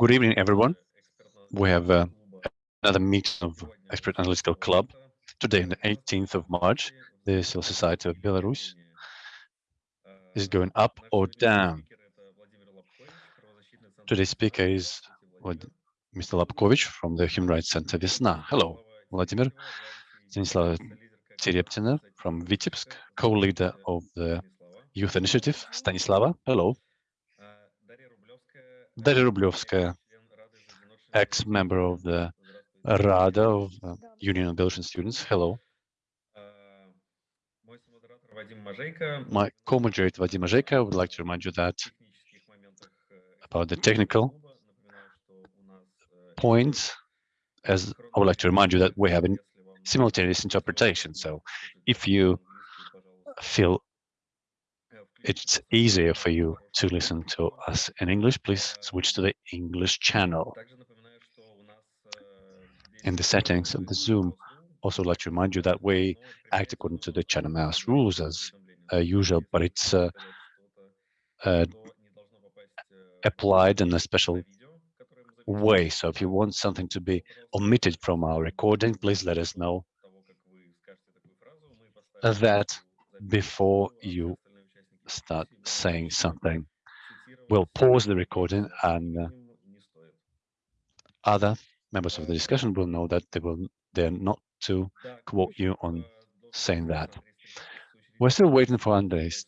Good evening, everyone. We have uh, another meeting of Expert Analytical Club today, on the 18th of March. The Civil Society of Belarus is going up or down. Today's speaker is Mr. Lapkovich from the Human Rights Center Vesna. Hello, Vladimir. Stanislava Tereptina from Vitebsk, co-leader of the Youth Initiative. Stanislava, hello. Daria Rublevskaya, ex-member of the Rada of uh, Union of Belarusian Students. Hello. My co-moderator Vadim Mazheyko would like to remind you that about the technical points, as I would like to remind you that we have a simultaneous interpretation. So if you feel it's easier for you to listen to us in English, please switch to the English channel. In the settings of the Zoom, also like to remind you that we act according to the Chatham House rules as uh, usual, but it's uh, uh, applied in a special way. So if you want something to be omitted from our recording, please let us know that before you start saying something. We'll pause the recording and uh, other members of the discussion will know that they will they're not to quote you on saying that. We're still waiting for Andres,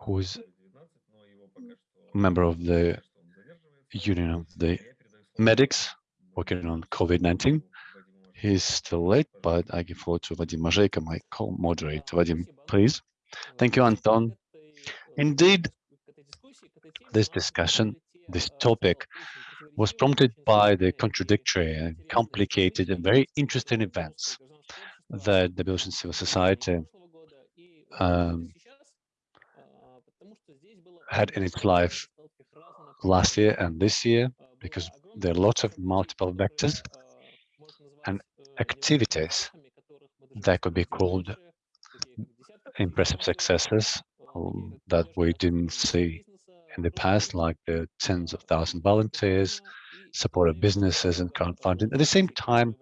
who's member of the Union of the Medics working on COVID-19. He's still late, but I give floor to Vadim Mazheyko, my co-moderator. Vadim, please. Thank you, Anton. Indeed, this discussion, this topic, was prompted by the contradictory and complicated and very interesting events that the Belarusian civil society um, had in its life last year and this year, because there are lots of multiple vectors and activities that could be called impressive successes um, that we didn't see in the past, like the tens of thousands volunteers, support of businesses and crowdfunding. At the same time,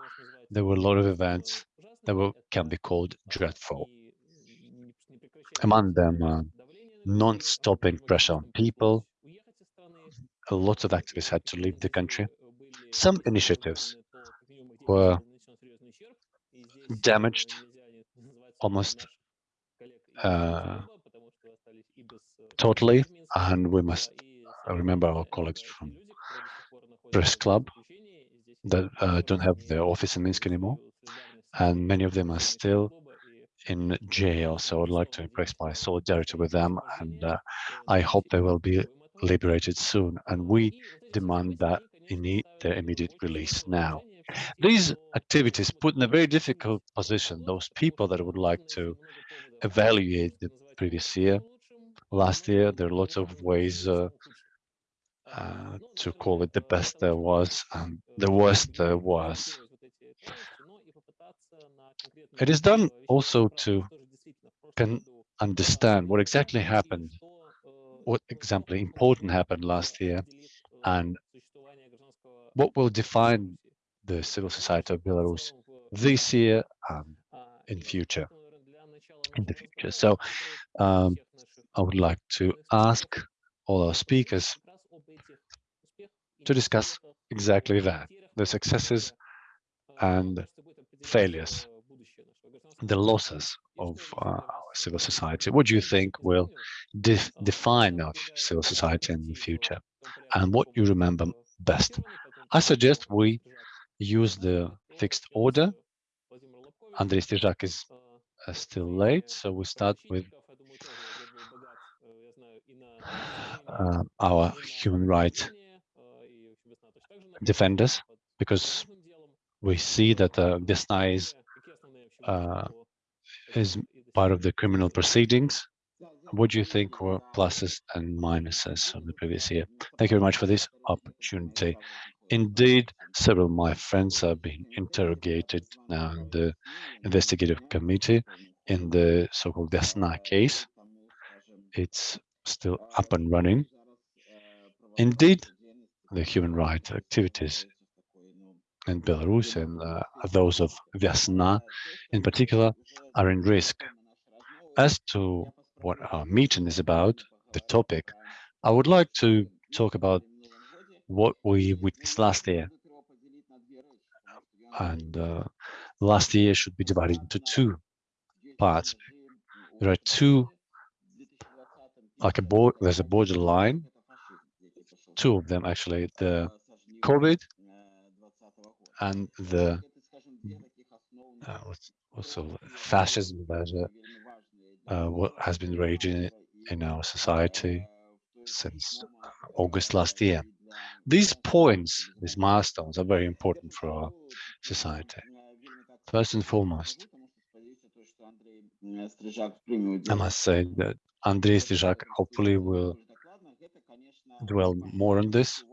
there were a lot of events that were, can be called dreadful. Among them, uh, non-stopping pressure on people. A lot of activists had to leave the country. Some initiatives were damaged almost uh, totally, and we must remember our colleagues from press club that uh, don't have their office in Minsk anymore, and many of them are still in jail. So I'd like to express my solidarity with them, and uh, I hope they will be liberated soon. And we demand that they need their immediate release now. These activities put in a very difficult position those people that would like to evaluate the previous year. Last year, there are lots of ways uh, uh, to call it the best there was and the worst there was. It is done also to can understand what exactly happened, what exactly important happened last year, and what will define the civil society of Belarus this year and in future in the future. So um, I would like to ask all our speakers to discuss exactly that, the successes and failures, the losses of uh, our civil society. What do you think will def define our civil society in the future and what you remember best? I suggest we use the fixed order. Andrei Strizhak is uh, still late, so we start with uh, our human rights defenders, because we see that uh, Vesna is, uh, is part of the criminal proceedings. What do you think were pluses and minuses of the previous year? Thank you very much for this opportunity. Indeed, several of my friends have been interrogated now in the investigative committee in the so-called Vesna case. It's still up and running. Indeed, the human rights activities in Belarus and uh, those of Vyasna in particular are in risk. As to what our meeting is about, the topic, I would like to talk about what we witnessed last year. And uh, last year should be divided into two parts. There are two, like a board, there's a borderline, two of them actually, the COVID and the uh, also fascism that uh, what has been raging in our society since August last year. These points, these milestones are very important for our society. First and foremost, I must say that Andrei Strizhak hopefully will dwell more on this.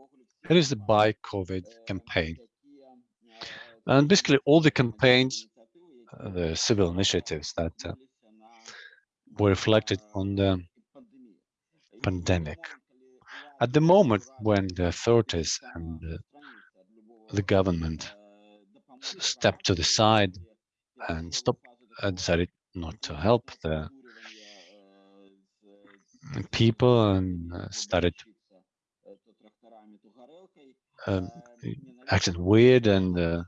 It is the Buy COVID campaign. And basically all the campaigns, uh, the civil initiatives that uh, were reflected on the pandemic. At the moment when the authorities and the, the government stepped to the side and stopped, uh, decided not to help the people and uh, started um, acting weird and uh,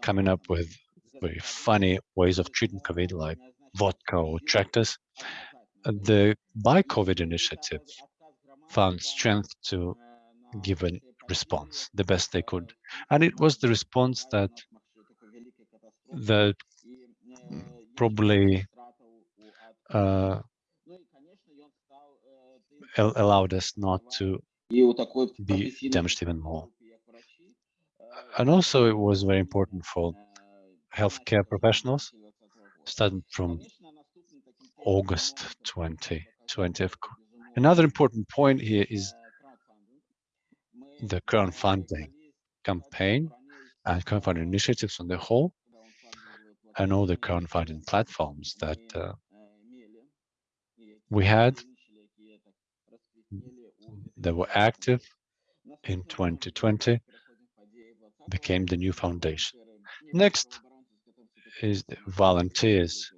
coming up with very funny ways of treating COVID, like vodka or tractors. The ByCOVID initiative found strength to give a response the best they could. And it was the response that that probably uh, allowed us not to be damaged even more. And also it was very important for healthcare professionals, starting from August 2020. Another important point here is the crowdfunding campaign and crowdfunding initiatives on the whole, and all the crowdfunding platforms that uh, we had that were active in 2020 became the new foundation. Next is the volunteers,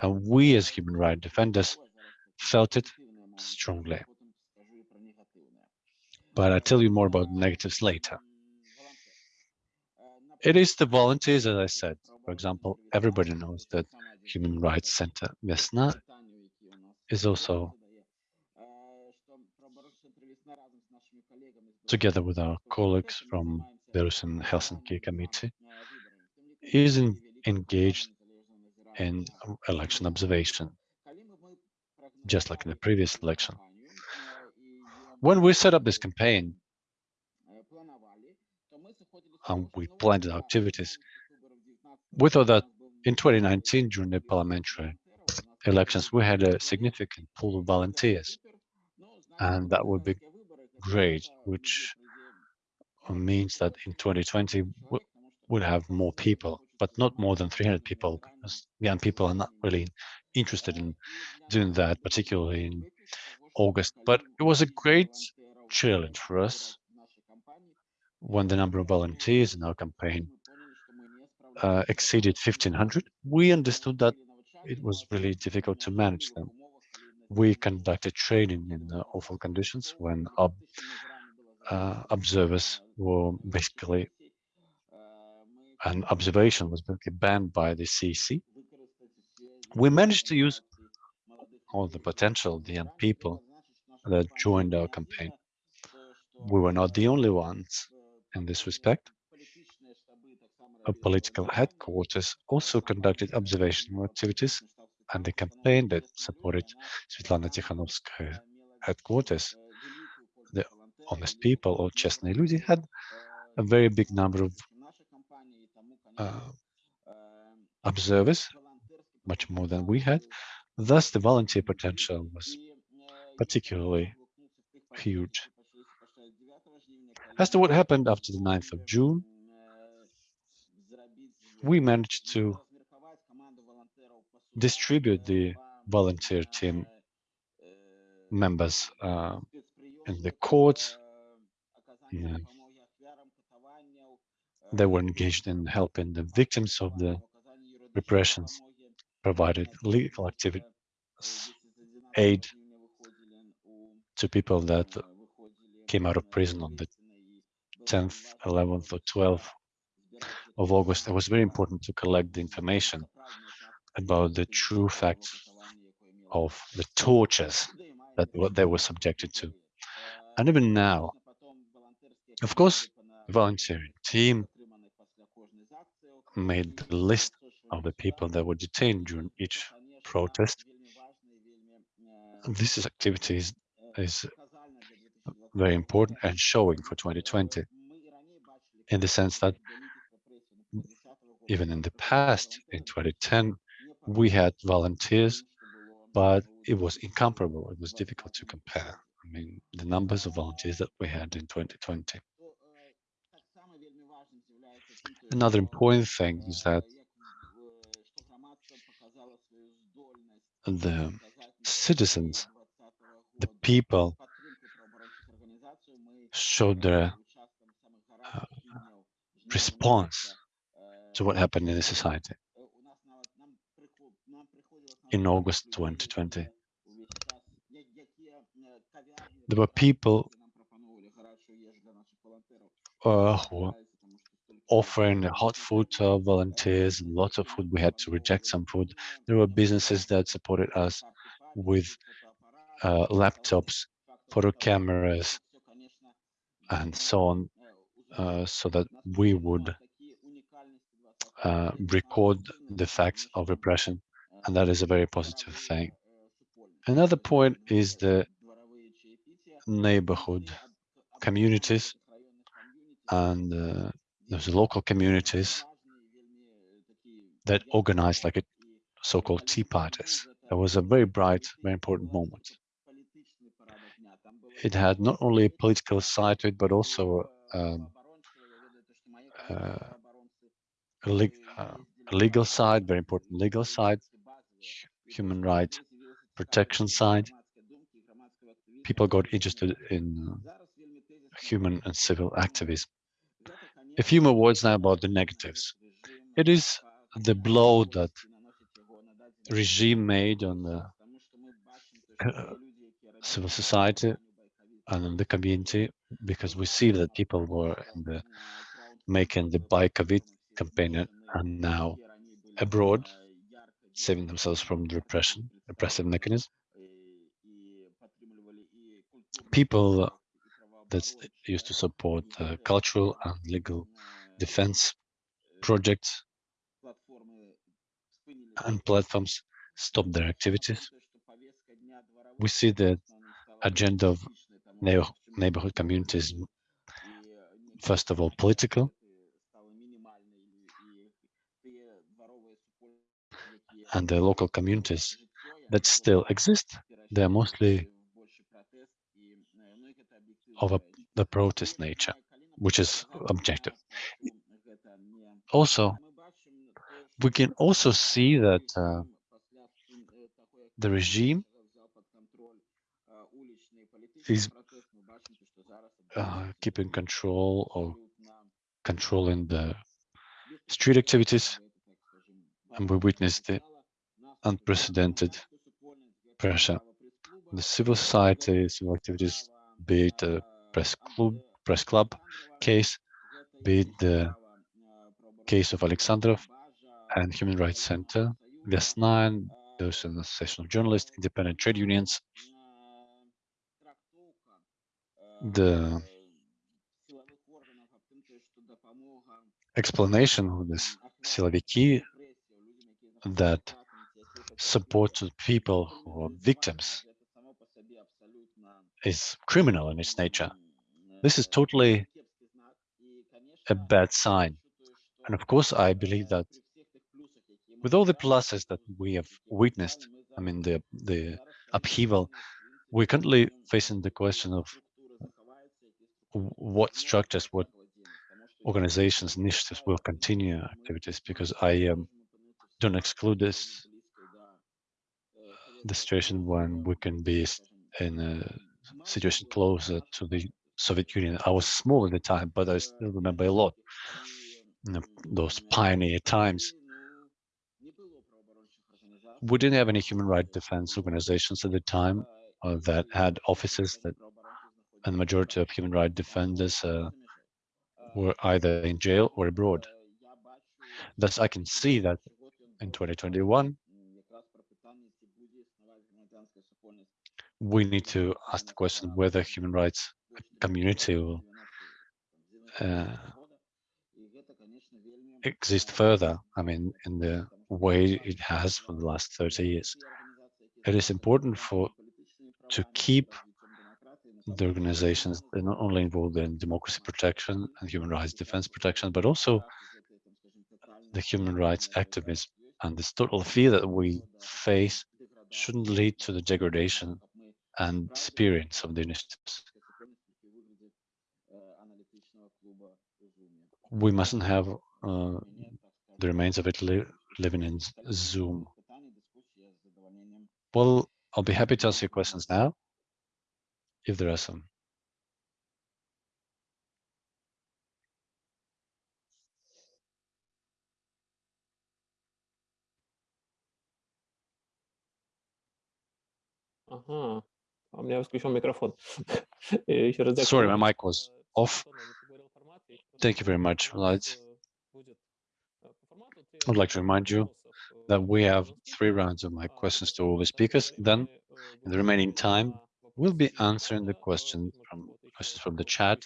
and we as human rights defenders felt it strongly. But I'll tell you more about negatives later. It is the volunteers, as I said. For example, everybody knows that Human Rights Center Vesna is also together with our colleagues from Belarusian Helsinki Committee, is in, engaged in election observation, just like in the previous election. When we set up this campaign, and we planned our activities, we thought that in 2019, during the parliamentary elections, we had a significant pool of volunteers, and that would be great, which means that in 2020 we'll have more people, but not more than 300 people, because young people are not really interested in doing that, particularly in August. But it was a great challenge for us when the number of volunteers in our campaign uh, exceeded 1500. We understood that it was really difficult to manage them we conducted training in uh, awful conditions when ob uh, observers were basically an observation was basically banned by the CC We managed to use all the potential, the young people that joined our campaign. We were not the only ones in this respect. A political headquarters also conducted observational activities and the campaign that supported Svetlana Tikhanovskaya headquarters, the honest people or честные люди had a very big number of uh, observers, much more than we had. Thus, the volunteer potential was particularly huge. As to what happened after the 9th of June, we managed to distribute the volunteer team members uh, in the courts. They were engaged in helping the victims of the repressions, provided legal activity aid to people that came out of prison on the 10th, 11th, or 12th of August. It was very important to collect the information about the true facts of the tortures that what they were subjected to. And even now, of course, the volunteering team made the list of the people that were detained during each protest. This is activities is very important and showing for 2020 in the sense that even in the past, in 2010, we had volunteers, but it was incomparable. It was difficult to compare. I mean, the numbers of volunteers that we had in 2020. Another important thing is that the citizens, the people showed their uh, response to what happened in the society in August 2020. There were people uh, who offering hot food to our volunteers, lots of food. We had to reject some food. There were businesses that supported us with uh, laptops, photo cameras, and so on, uh, so that we would uh, record the facts of repression, and that is a very positive thing. Another point is the neighborhood communities and those local communities that organized like a so-called tea parties. That was a very bright, very important moment. It had not only a political side to it, but also um, uh, a, uh, a, legal side, very important legal side, human rights protection side. People got interested in uh, human and civil activism. A few more words now about the negatives. It is the blow that regime made on the uh, civil society and in the community because we see that people were the making the ByCovid campaign and now abroad, saving themselves from the repression, repressive mechanism. People that used to support uh, cultural and legal defense projects and platforms stop their activities. We see the agenda of neighborhood communities, first of all, political, and the local communities that still exist. They are mostly of a, the protest nature, which is objective. Also, we can also see that uh, the regime is uh, keeping control or controlling the street activities, and we witnessed the unprecedented pressure. On the civil society, civil activities, be it the press club, press club case, be it the case of Alexandrov and Human Rights Center, Vesna, those an association of journalists, independent trade unions, the explanation of this siloviki that support people who are victims is criminal in its nature. This is totally a bad sign. And of course, I believe that with all the pluses that we have witnessed, I mean, the, the upheaval, we're currently facing the question of what structures, what organizations, initiatives will continue activities, because I um, don't exclude this the situation when we can be in a situation closer to the Soviet Union. I was small at the time, but I still remember a lot those pioneer times. We didn't have any human rights defense organizations at the time uh, that had offices that, and the majority of human rights defenders uh, were either in jail or abroad. Thus, I can see that in 2021, we need to ask the question whether human rights community will uh, exist further, I mean, in the way it has for the last 30 years. It is important for to keep the organizations that not only involved in democracy protection and human rights defense protection, but also the human rights activism and this total fear that we face shouldn't lead to the degradation and experience of the initiatives. We mustn't have uh, the remains of it living in Zoom. Well, I'll be happy to answer your questions now, if there are some. Uh-huh. у меня включен микрофон. Sorry, my mic was off. Thank you very much, Vlad. I'd like to remind you that we have three rounds of my questions to all the speakers. Then, in the remaining time, we'll be answering the question from questions from the chat.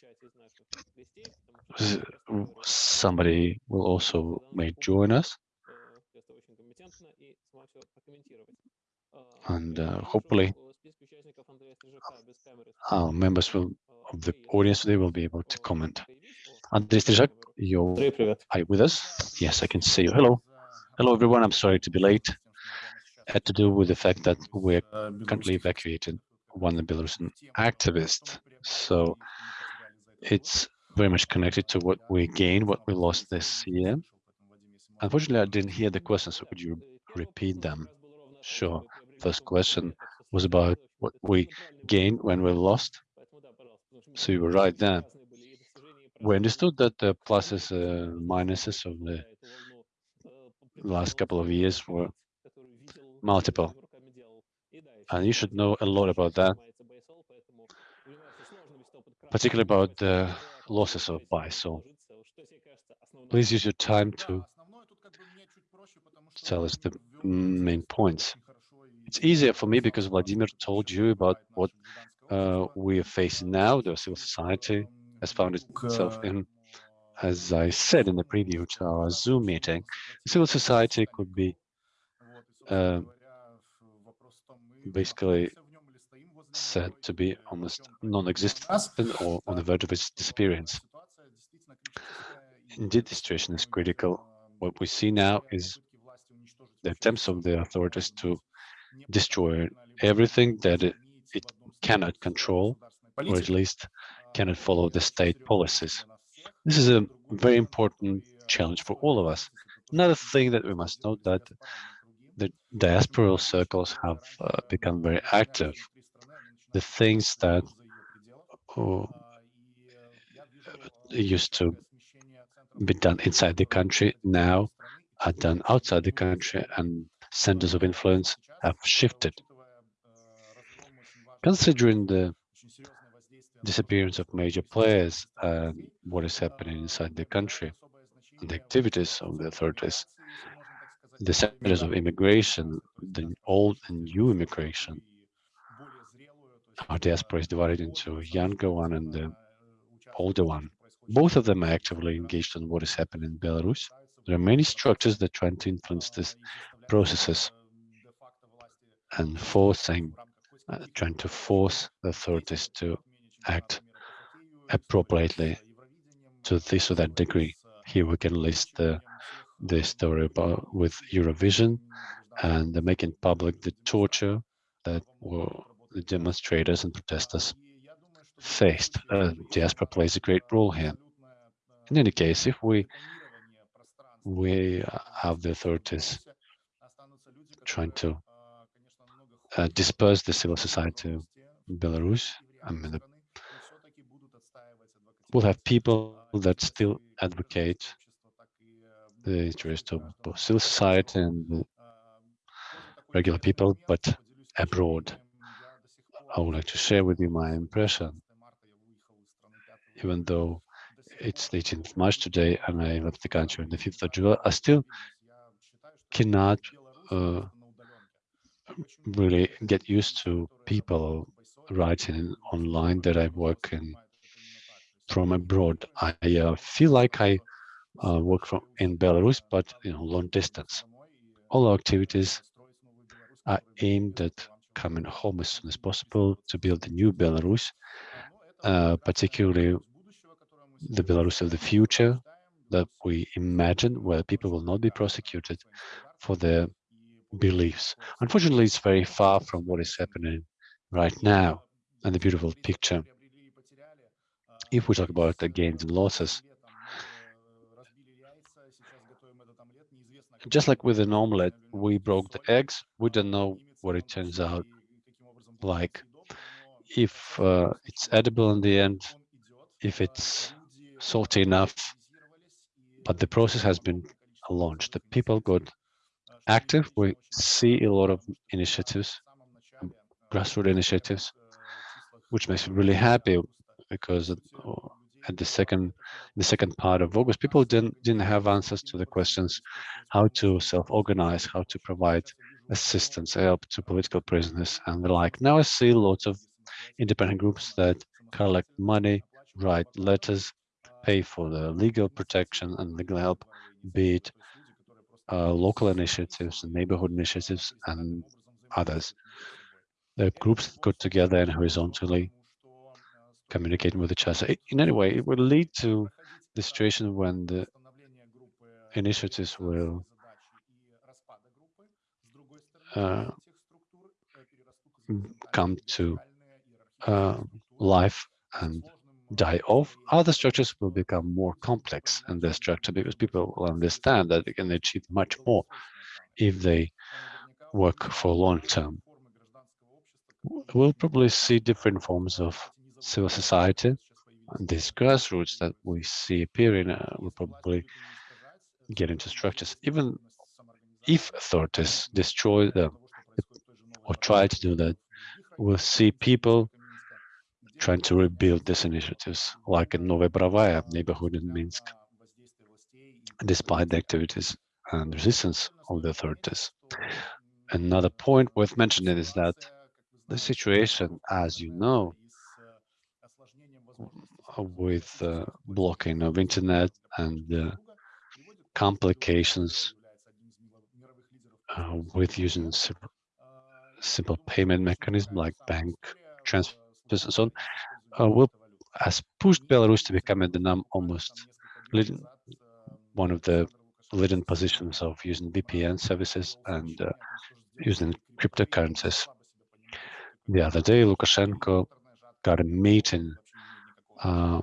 Somebody will also may join us. And uh, hopefully, our members will, of the audience today will be able to comment. Andrei Strizhak, you're are you with us? Yes, I can see you. Hello. Hello, everyone. I'm sorry to be late. It had to do with the fact that we're currently evacuated one Belarusian activist. So it's very much connected to what we gained, what we lost this year. Unfortunately, I didn't hear the questions, so could you repeat them? Sure. First question was about what we gained when we lost. So you were right there we understood that the pluses and minuses of the last couple of years were multiple. And you should know a lot about that, particularly about the losses of BYSOL. Please use your time to tell us the main points. It's easier for me because Vladimir told you about what uh, we are facing now, the civil society, has found itself in, as I said in the preview to our Zoom meeting, civil society could be uh, basically said to be almost non-existent or on the verge of its disappearance. Indeed, the situation is critical. What we see now is the attempts of the authorities to destroy everything that it, it cannot control, or at least cannot follow the state policies. This is a very important challenge for all of us. Another thing that we must note that the diasporal circles have uh, become very active. The things that uh, used to be done inside the country now are done outside the country and centers of influence have shifted. Considering the disappearance of major players and what is happening inside the country the activities of the authorities, the centers of immigration, the old and new immigration. Our diaspora is divided into a younger one and the older one. Both of them are actively engaged in what is happening in Belarus. There are many structures that try to influence these processes and forcing, uh, trying to force the authorities to act appropriately to this or that degree. Here we can list the, the story about with Eurovision and the making public the torture that the demonstrators and protesters faced. Uh, diaspora plays a great role here. In any case, if we we have the authorities trying to uh, disperse the civil society in Belarus, I mean, the we'll have people that still advocate the interest of both civil society and regular people, but abroad. I would like to share with you my impression, even though it's the 18th of March today and I left the country on the 5th of July, I still cannot uh, really get used to people writing online that I work in from abroad. I uh, feel like I uh, work from in Belarus, but you know, long distance. All our activities are aimed at coming home as soon as possible to build a new Belarus, uh, particularly the Belarus of the future that we imagine, where people will not be prosecuted for their beliefs. Unfortunately, it's very far from what is happening right now and the beautiful picture. If we talk about the gains and losses, just like with an omelette, we broke the eggs, we don't know what it turns out like. If uh, it's edible in the end, if it's salty enough, but the process has been launched. The people got active. We see a lot of initiatives, grassroots initiatives, which makes me really happy because uh, at the second the second part of August, people didn't didn't have answers to the questions how to self-organize, how to provide assistance, help to political prisoners and the like. Now I see lots of independent groups that collect money, write letters, pay for the legal protection and legal help, be it uh, local initiatives and neighborhood initiatives and others. The groups got together and horizontally communicating with each other. In any way, it will lead to the situation when the initiatives will uh, come to uh, life and die off, other structures will become more complex in their structure because people will understand that they can achieve much more if they work for long term. We'll probably see different forms of civil society. And these grassroots that we see appearing uh, will probably get into structures. Even if authorities destroy them or try to do that, we'll see people trying to rebuild these initiatives, like in Novaya Borovaya neighborhood in Minsk, despite the activities and resistance of the authorities. Another point worth mentioning is that the situation, as you know, with uh, blocking of internet and uh, complications uh, with using simple payment mechanism like bank transfer so uh, will has pushed Belarus to become the num almost leading, one of the leading positions of using VPN services and uh, using cryptocurrencies. The other day, Lukashenko got a meeting uh,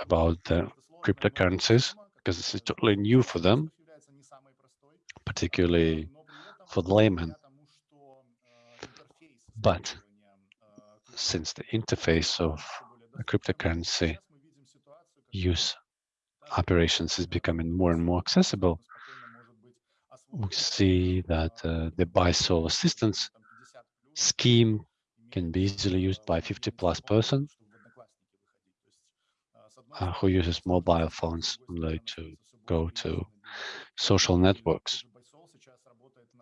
about the cryptocurrencies because this is totally new for them, particularly for the layman. But since the interface of cryptocurrency use operations is becoming more and more accessible, we see that uh, the BYSOL assistance scheme can be easily used by 50 plus person uh, who uses mobile phones only to go to social networks.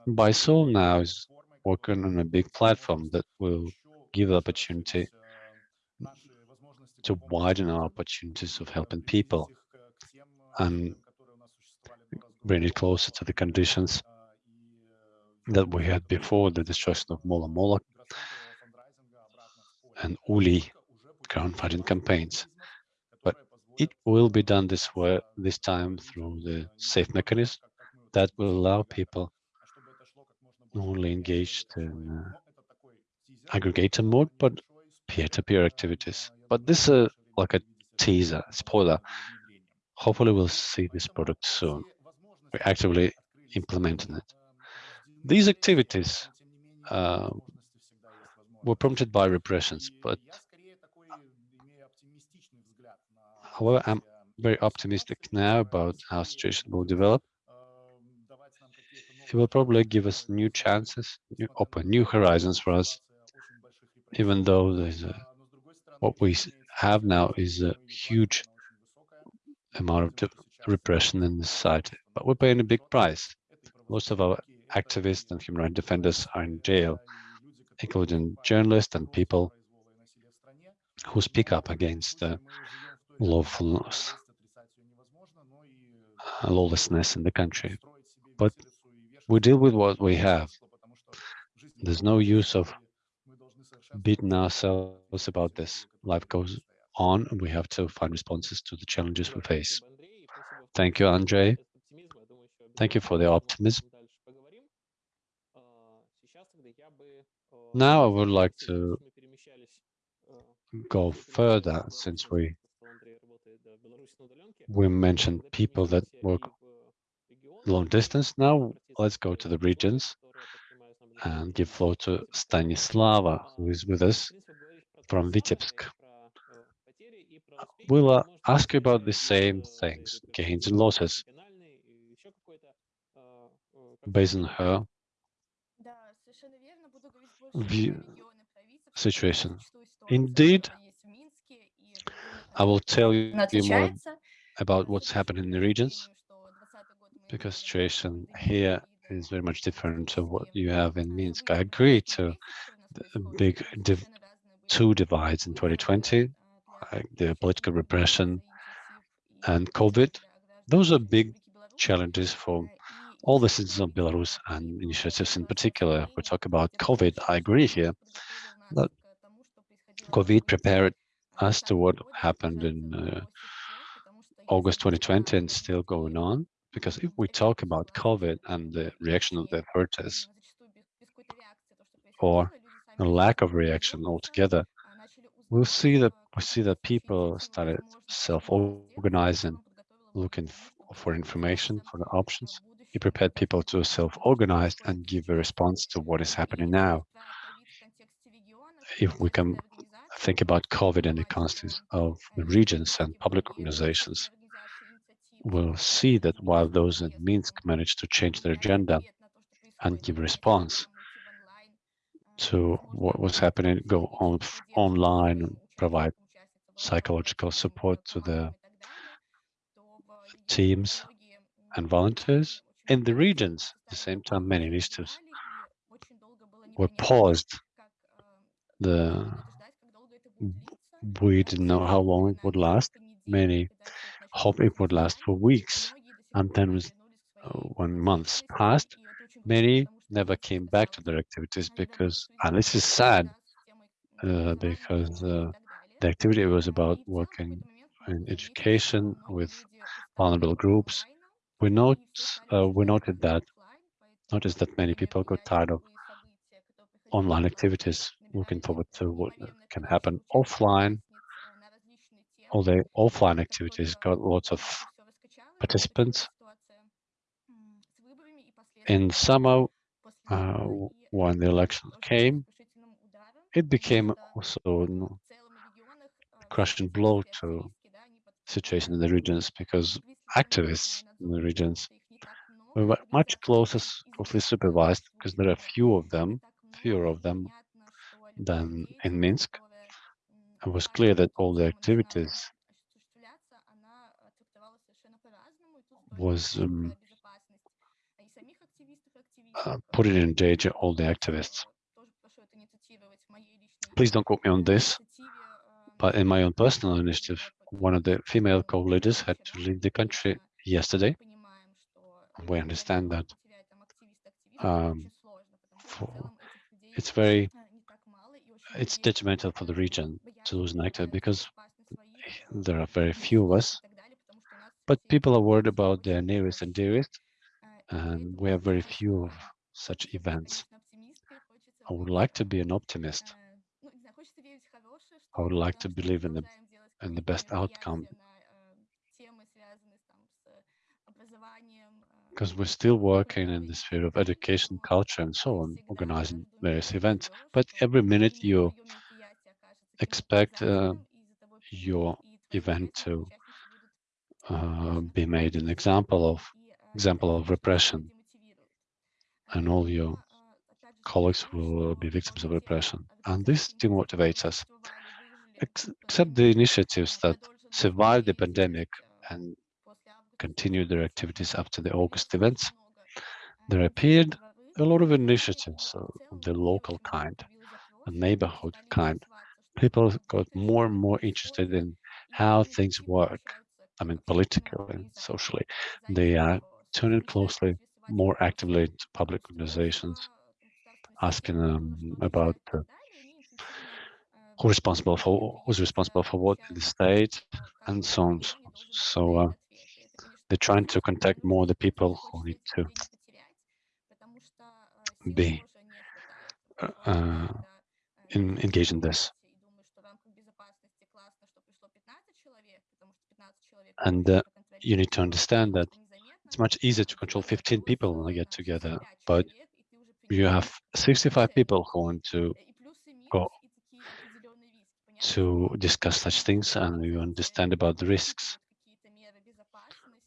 BYSOL now is working on a big platform that will give the opportunity to widen our opportunities of helping people and bring it closer to the conditions that we had before the destruction of Mola Mola and Ulej crowdfunding campaigns. But it will be done this way this time through the safe mechanism that will allow people only engaged in uh, aggregator mode, but peer-to-peer -peer activities. But this is like a teaser, spoiler. Hopefully we'll see this product soon. We're actively implementing it. These activities uh, were prompted by repressions, but However, I'm very optimistic now about how situation will develop. It will probably give us new chances, new, open new horizons for us, even though a, what we have now is a huge amount of repression in the society. But we're paying a big price. Most of our activists and human rights defenders are in jail, including journalists and people who speak up against lawfulness, uh, lawlessness in the country. But we deal with what we have. There's no use of beating ourselves about this. Life goes on, and we have to find responses to the challenges we face. Thank you, Andrei. Thank you for the optimism. Now I would like to go further since we we mentioned people that work long distance. Now let's go to the regions and give floor to Stanislava, who is with us from Vitebsk. We'll uh, ask you about the same things, gains and losses, based on her view situation. Indeed, I will tell you more about what's happening in the regions, because situation here is very much different to what you have in Minsk. I agree to the big div two divides in 2020, like the political repression and COVID. Those are big challenges for all the citizens of Belarus and initiatives in particular. We talk about COVID, I agree here that COVID prepared us to what happened in uh, August 2020 and still going on. Because if we talk about COVID and the reaction of the authorities, or a lack of reaction altogether, we'll see that we see that people started self-organizing, looking for information, for the options. He prepared people to self-organize and give a response to what is happening now. If we can think about COVID in the context of the regions and public organizations, we'll see that while those in Minsk managed to change their agenda and give response to what was happening, go on online provide psychological support to the teams and volunteers in the regions. At the same time, many initiatives were paused. The we didn't know how long it would last. Many hope it would last for weeks. And then uh, when months passed, many never came back to their activities because, and this is sad, uh, because uh, the activity was about working in education with vulnerable groups. We note uh, we noted that noticed that many people got tired of online activities, looking forward to what can happen offline all the offline activities got lots of participants. In summer, uh, when the election came, it became also a crushing blow to situation in the regions because activists in the regions were much closer, closely supervised because there are few of them, fewer of them than in Minsk it was clear that all the activities was um, uh, putting in danger all the activists. Please don't quote me on this, but in my own personal initiative, one of the female co-leaders had to leave the country yesterday. We understand that um, for, it's very it's detrimental for the region to lose an actor because eh, there are very few of us, but people are worried about their nearest and dearest, and we have very few of such events. I would like to be an optimist. I would like to believe in the in the best outcome because we're still working in the sphere of education, culture, and so on, organizing various events. But every minute you expect uh, your event to uh, be made an example of example of repression, and all your colleagues will be victims of repression. And this demotivates us. Ex except the initiatives that survived the pandemic and continued their activities after the August events, there appeared a lot of initiatives of the local kind, a neighborhood kind. People got more and more interested in how things work. I mean, politically and socially. They are turning closely, more actively to public organizations, asking them about uh, who's responsible for who's responsible for what in the state, and so on. So uh, they're trying to contact more the people who need to be uh, in, engaged in this. And uh, you need to understand that it's much easier to control 15 people when they get together, but you have 65 people who want to go to discuss such things and you understand about the risks.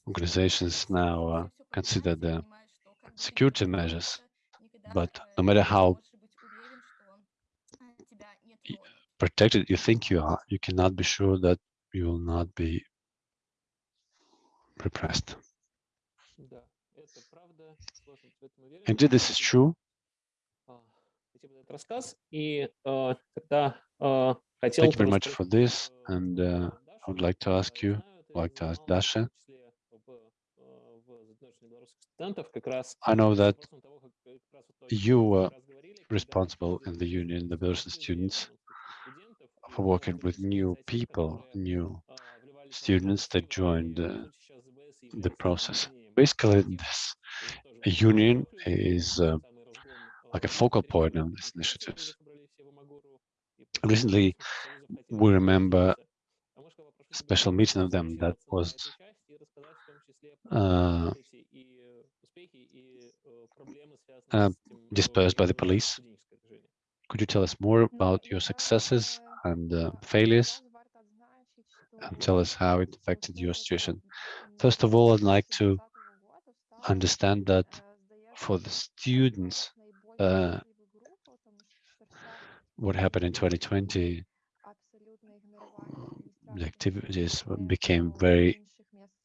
Organizations now uh, consider the security measures, but no matter how protected you think you are, you cannot be sure that you will not be repressed. Indeed, this is true. Thank you very much for this, and uh, I would like to ask you, like to ask Dasha. I know that you were responsible in the union, the Belarusian students, for working with new people, new students that joined uh, the process. Basically, this union is uh, like a focal point of these initiatives. Recently, we remember a special meeting of them that was uh, uh, dispersed by the police. Could you tell us more about your successes and uh, failures and tell us how it affected your situation? First of all, I'd like to understand that for the students, uh, what happened in 2020, the activities became very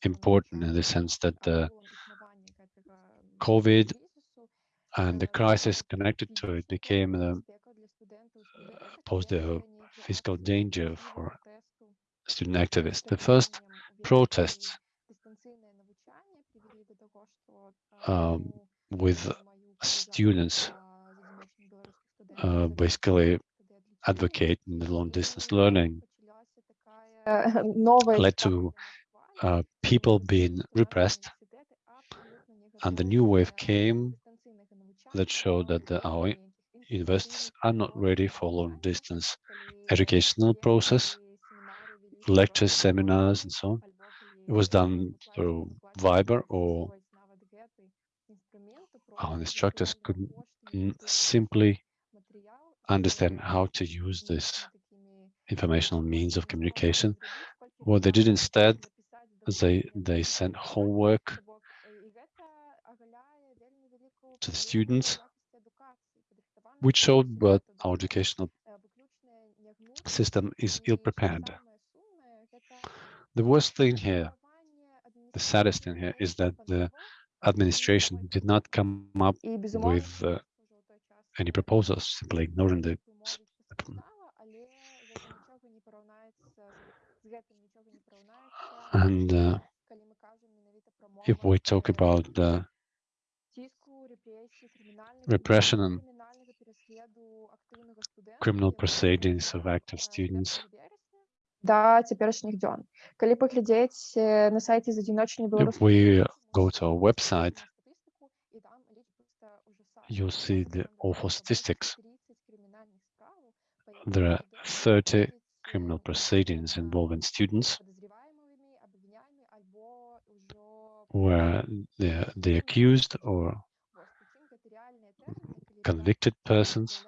important in the sense that the COVID and the crisis connected to it became the, uh, posed a physical danger for student activists. The first protests um, with students uh, basically advocating the long distance learning led to uh, people being repressed and the new wave came that showed that the, our universities are not ready for long distance educational process lectures seminars and so on it was done through Viber or our instructors couldn't simply understand how to use this informational means of communication. What they did instead, they they sent homework to the students, which showed that our educational system is ill-prepared. The worst thing here, the saddest thing here, is that the administration did not come up with uh, any proposals, simply ignoring the and uh, if we talk about the repression and criminal proceedings of active students, до теперішніх дьон. Коли поглядеть на сайті з одиночної if we go to our website, you'll see the awful statistics. There are 30 criminal proceedings involving students where the, the accused or convicted persons,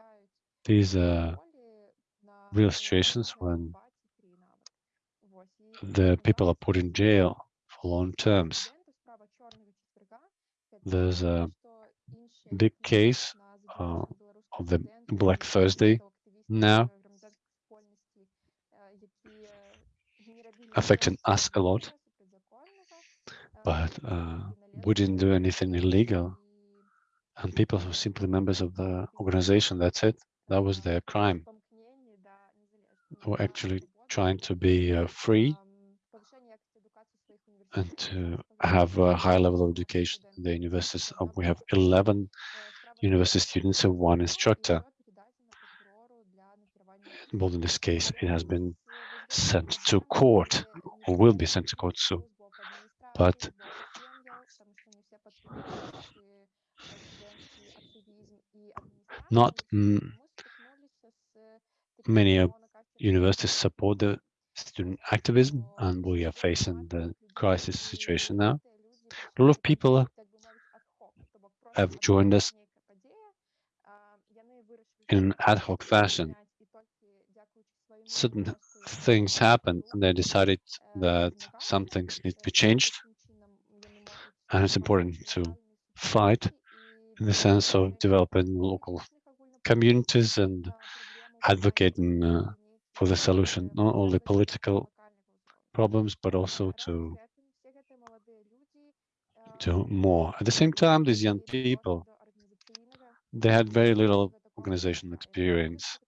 these are real situations when the people are put in jail for long terms. There's a big case uh, of the Black Thursday now affecting us a lot, but uh, we didn't do anything illegal. And people were simply members of the organization, that's it. That was their crime. They were actually trying to be uh, free and to have a high level of education in the universities. We have 11 university students and one instructor. Well, in this case, it has been sent to court or will be sent to court soon. But not many uh, universities support the student activism and we are facing the crisis situation now. A lot of people have joined us in an ad hoc fashion. Certain things happened and they decided that some things need to be changed. And it's important to fight in the sense of developing local communities and advocating uh, for the solution, not only political problems, but also to to more. At the same time, these young people, they had very little organizational experience,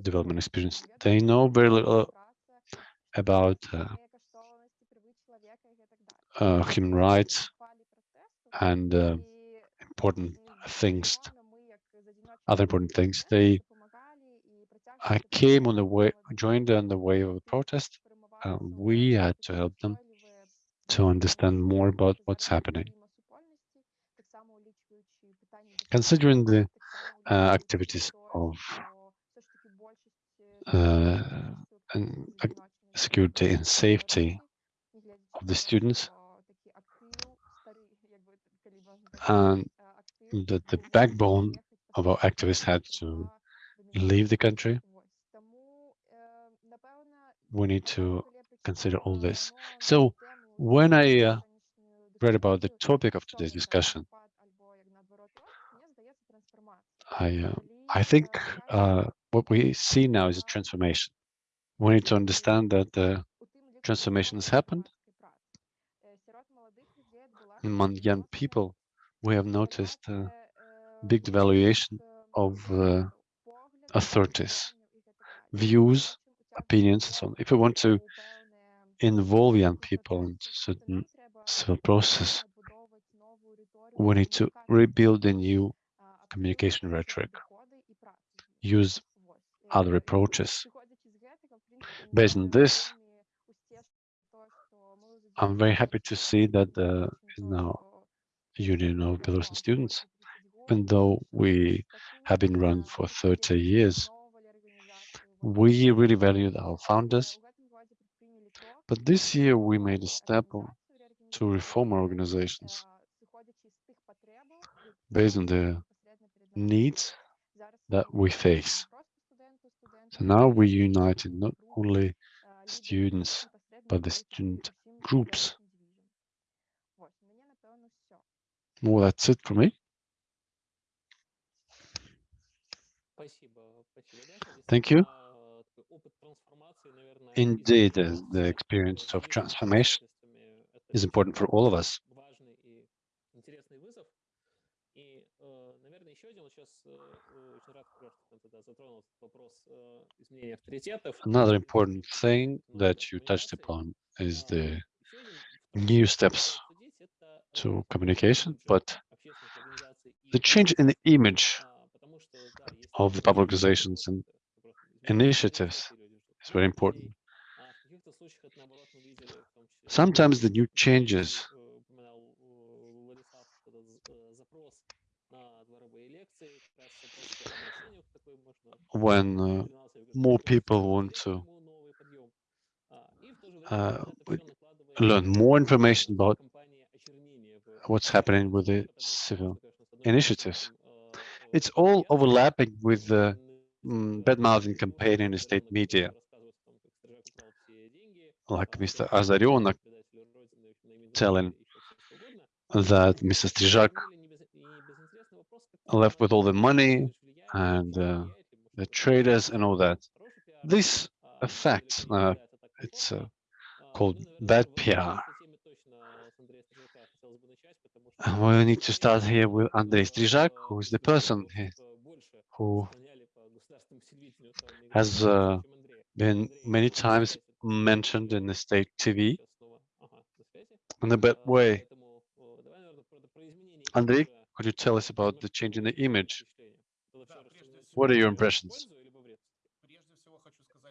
development experience. They know very little about uh, uh, human rights and uh, important things, other important things. They I came on the way, joined on the way of the protest. Uh, we had to help them to understand more about what's happening. Considering the uh, activities of uh, and, security and safety of the students, and that the backbone our activists had to leave the country. We need to consider all this. So when I uh, read about the topic of today's discussion, I uh, I think uh, what we see now is a transformation. We need to understand that the transformation has happened. Among young people, we have noticed a big devaluation of uh, authorities, views, opinions, and so on. If we want to involve young people in certain civil process, we need to rebuild a new communication rhetoric, use other approaches. Based on this, I'm very happy to see that the now Union of Belarusian Students, even though we have been run for 30 years, we really valued our founders. But this year we made a step to reform our organizations based on the needs that we face. So now we united not only students, but the student groups. Well, that's it for me. Thank you. Indeed, the, experience of transformation is important for all of us. Another important thing that you touched upon is the new steps to communication, but the change in the image of the public organizations and initiatives is very important. Sometimes the new changes when uh, more people want to uh, learn more information about what's happening with the civil initiatives. It's all overlapping with the mm, bad-mouthing campaign in the state media. Like Mr. Azarionok telling that Mr. Strizhak left with all the money and uh, the traders and all that. This affects, uh, it's uh, called bad PR. We need to start here with Andrei Strizhak, who is the person who has uh, been many times mentioned in the state TV in a bad way. Andrei, could you tell us about the change in the image? What are your impressions?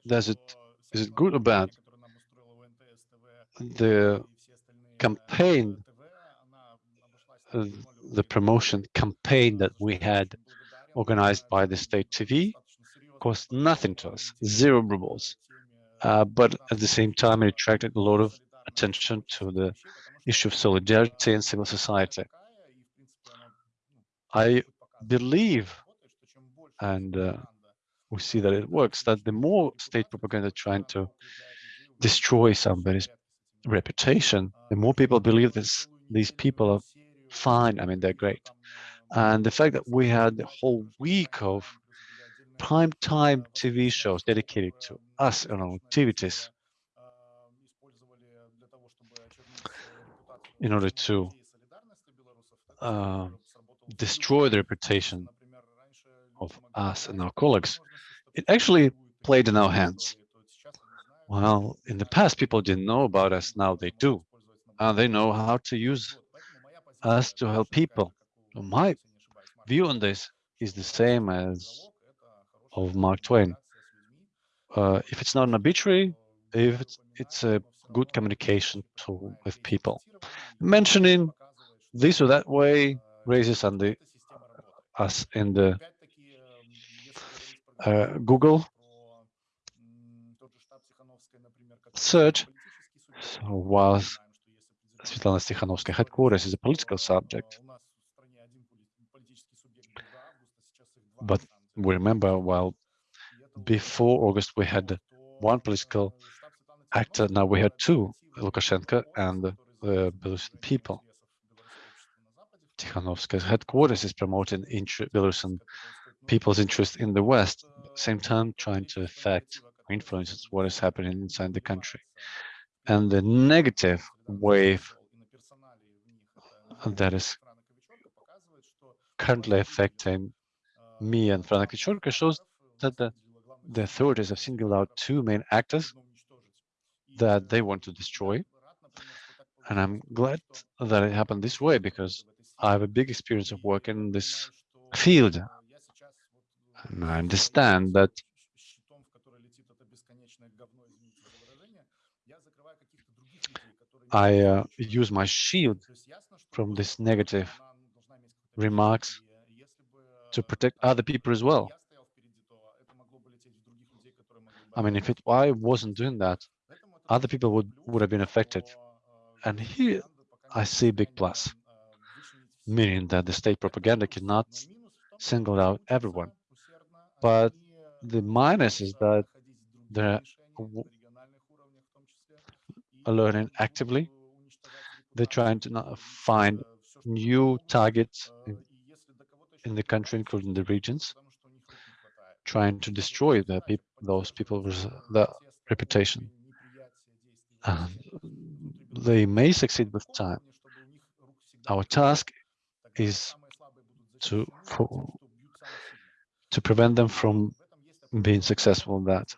Does it is it good or bad? The campaign, the promotion campaign that we had organized by the state TV cost nothing to us, zero rubles. Uh, but at the same time, it attracted a lot of attention to the issue of solidarity and civil society. I believe, and uh, we see that it works, that the more state propaganda trying to destroy somebody's reputation, the more people believe this, these people are fine, I mean, they're great. And the fact that we had the whole week of prime time TV shows dedicated to us and our activities in order to uh, destroy the reputation of us and our colleagues, it actually played in our hands. Well, in the past, people didn't know about us. Now they do. And they know how to use us to help people. My view on this is the same as of Mark Twain. Uh, if it's not an obituary, if it's, it's a good communication tool with people. Mentioning this or that way raises the us in the uh, Google search. So while Svetlana Tikhanovskaya headquarters is a political subject, but we remember while before August we had one political actor, now we had two, Lukashenko and the Belarusian people. Tikhanovskaya's headquarters is promoting Belarusian people's interest in the West, same time trying to affect influence what is happening inside the country. And the negative wave that is currently affecting me and Franak Viachorka shows that the, the authorities have singled out two main actors that they want to destroy. And I'm glad that it happened this way because I have a big experience of working in this field. And I understand that I uh, use my shield from this negative remarks to protect other people as well. I mean, if it, I wasn't doing that, other people would, would have been affected. And here I see big plus, meaning that the state propaganda cannot single out everyone. But the minus is that they're learning actively. They're trying to find new targets in, the country, including the regions, trying to destroy peop those people's reputation. They may succeed with time. Our task is to for, to prevent them from being successful in that.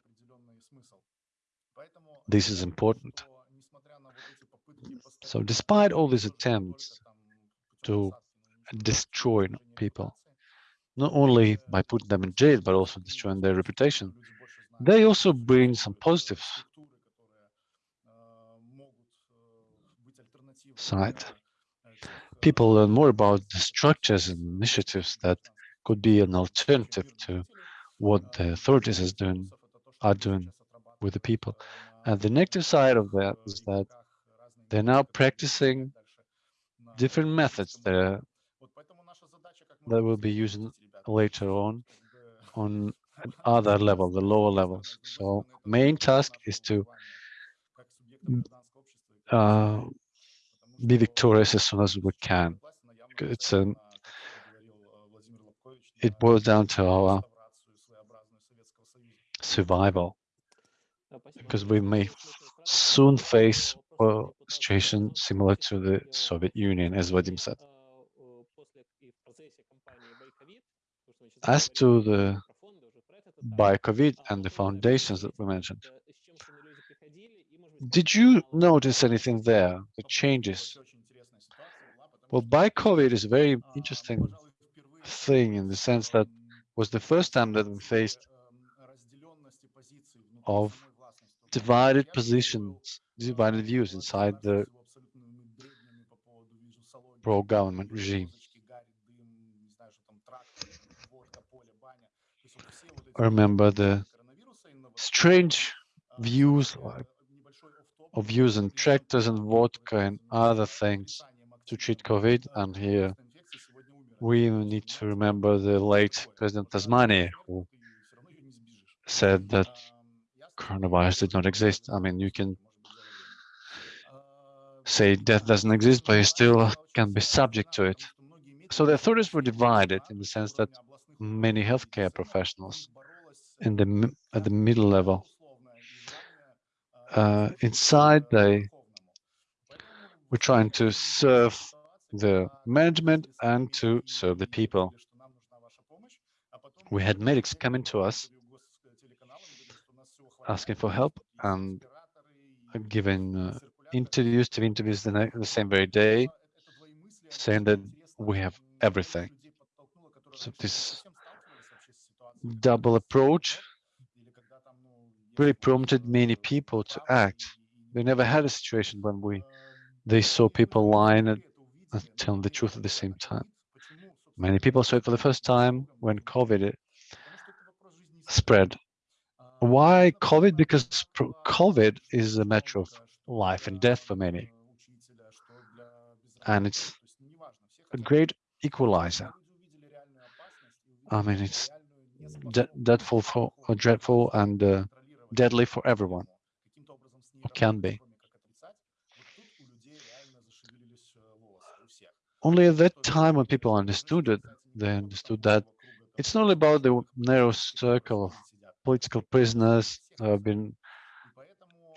This is important. So despite all these attempts to destroy people, not only by putting them in jail, but also destroying their reputation, they also bring some positives side. People learn more about the structures and initiatives that could be an alternative to what the authorities doing, are doing with the people. And the negative side of that is that they're now practicing different methods that, that will be using later on on other level, the lower levels. So main task is to uh, be victorious as soon as we can. It's um, it boils down to our survival because we may soon face a situation similar to the Soviet Union, as Vadim said. As to the ByCOVID and the foundations that we mentioned, did you notice anything there, the changes? Well, ByCOVID is a very interesting thing in the sense that was the first time that we faced of divided positions, divided views inside the pro-government regime. I remember the strange views of using tractors and vodka and other things to treat COVID. And here we need to remember the late President Tanzania, who said that coronavirus did not exist. I mean, you can say death doesn't exist, but you still can be subject to it. So the authorities were divided in the sense that many healthcare professionals in the at the middle level uh, inside they were trying to serve the management and to serve the people. We had medics coming to us asking for help and giving uh, interviews to interviews the, the same very day, saying that we have everything. So this double approach really prompted many people to act. We never had a situation when we they saw people lying and, and telling the truth at the same time. Many people saw it for the first time when COVID spread. Why COVID? Because COVID is a matter of life and death for many. And it's a great equalizer. I mean, it's dreadful for dreadful and uh, deadly for everyone, or can be. Only at that time when people understood it, they understood that it's not about the narrow circle of political prisoners who have been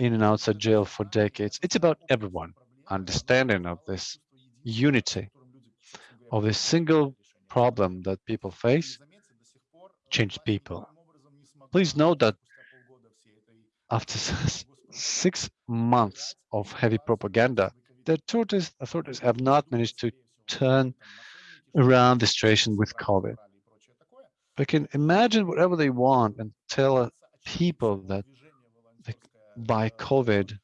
in and outside jail for decades. It's about everyone understanding of this unity, of this single problem that people face, change people. Please note that after six months of heavy propaganda, the authorities, authorities have not managed to turn around the situation with COVID. They can imagine whatever they want and tell people that ByCOVID,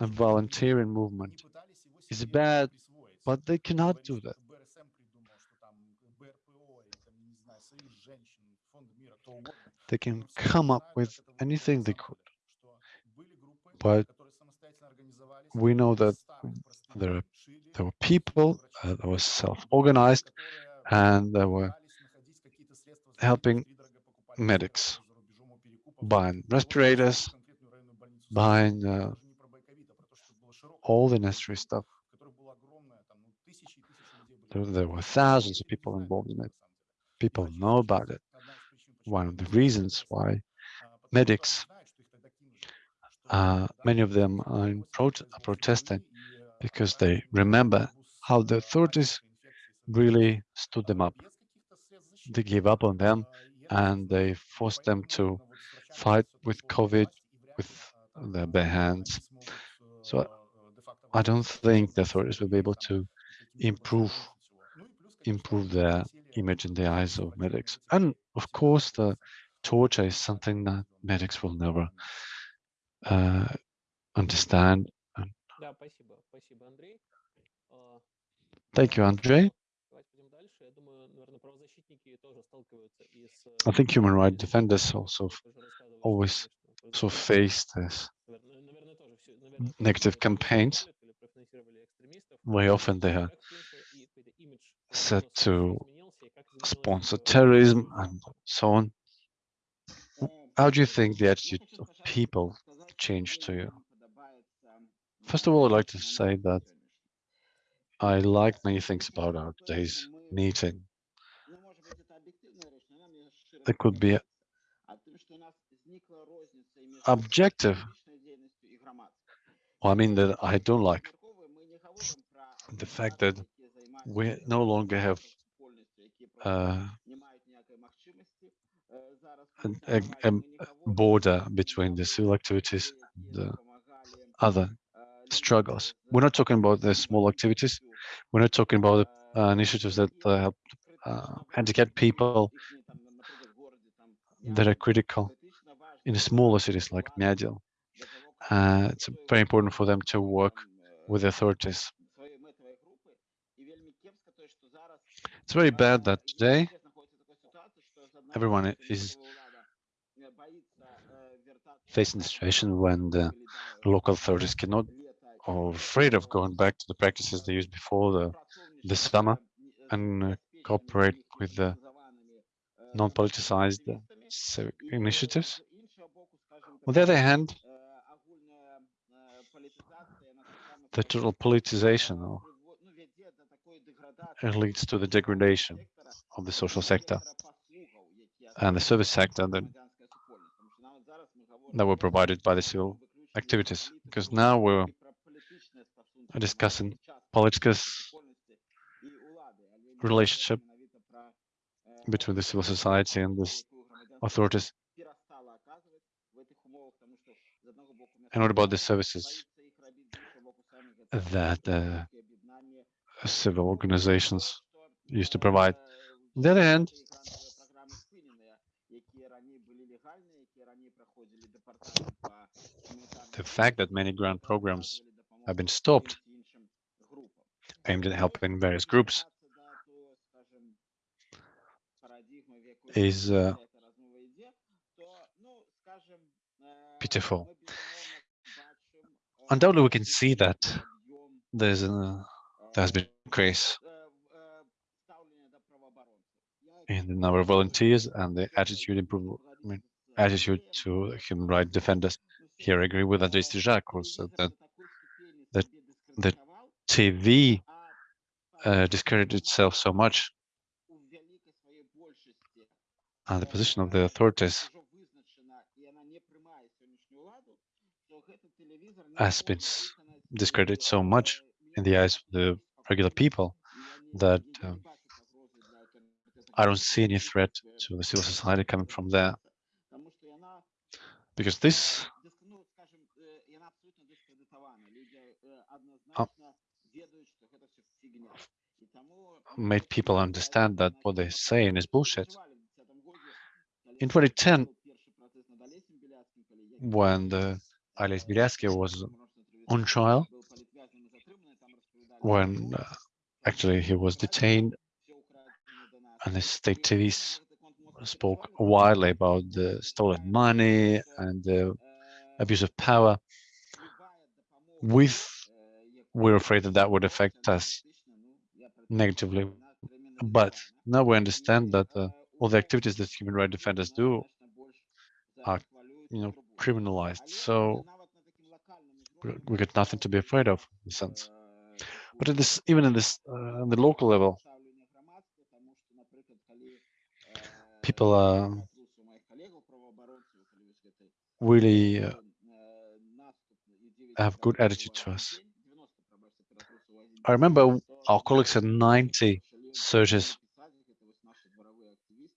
a volunteering movement is bad, but they cannot do that. They can come up with anything they could. But we know that there, are, there were people uh, that were self-organized and they were helping medics buying respirators, buying uh, all the necessary stuff. There, there were thousands of people involved in it. People know about it one of the reasons why medics, uh, many of them are, pro are protesting because they remember how the authorities really stood them up. They gave up on them and they forced them to fight with COVID with their bare hands. So I don't think the authorities will be able to improve improve their image in the eyes of medics. And of course, the torture is something that medics will never uh, understand. Thank you, Andrei. I think human rights defenders also always so face this negative campaigns. Very often they are said to sponsor terrorism and so on. How do you think the attitude of people changed to you? First of all, I'd like to say that I like many things about our today's meeting. There could be objective. Well, I mean that I don't like the fact that we no longer have uh, a, a border between the civil activities and the other struggles. We're not talking about the small activities. We're not talking about uh, initiatives that uh, help uh, handicapped people that are critical in smaller cities like Myadel. Uh, it's very important for them to work with the authorities. It's very bad that today everyone is facing a situation when the local authorities cannot or afraid of going back to the practices they used before the, the summer and uh, cooperate with the non-politicized civic initiatives. On the other hand, the total politicization it leads to the degradation of the social sector and the service sector that, that were provided by the civil activities. Because now we're discussing Politka's relationship between the civil society and the authorities. And what about the services that uh, civil organizations used to provide? On the other hand, the fact that many grant programs have been stopped aimed at helping various groups is uh, pitiful. Undoubtedly, we can see that there's a, there has been a increase in the number of volunteers and the attitude improvement, attitude to human rights defenders. Here, I agree with Andrei Strizhak also that that the TV uh, discredited itself so much and the position of the authorities has been discredited so much in the eyes of the regular people that um, I don't see any threat to the civil society coming from there because this Uh, made people understand that what they're saying is bullshit. In 2010, when the Ales Bialiatski was on trial, when uh, actually he was detained and the state TVs spoke widely about the stolen money and the abuse of power. With we're afraid that that would affect us negatively. But now we understand that uh, all the activities that human rights defenders do are, you know, criminalized. So we- got nothing to be afraid of in a sense. But this, even in this, uh, on the local level, people are really uh, have good attitude to us. I remember our colleagues had 90 searches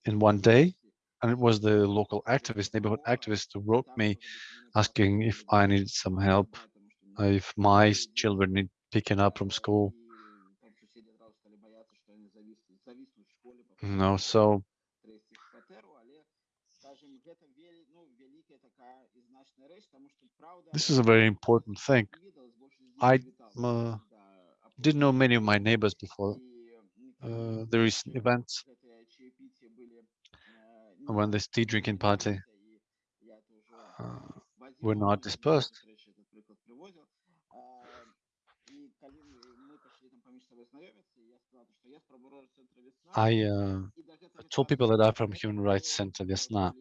in one day, and it was the local activist, neighborhood activist, who wrote me asking if I needed some help, if my children need picking up from school. No, so this is a very important thing. I uh, didn't know many of my neighbors before uh, the recent events when this tea drinking party uh, were not dispersed. I uh, told people that I'm from Human Rights Center Vesna.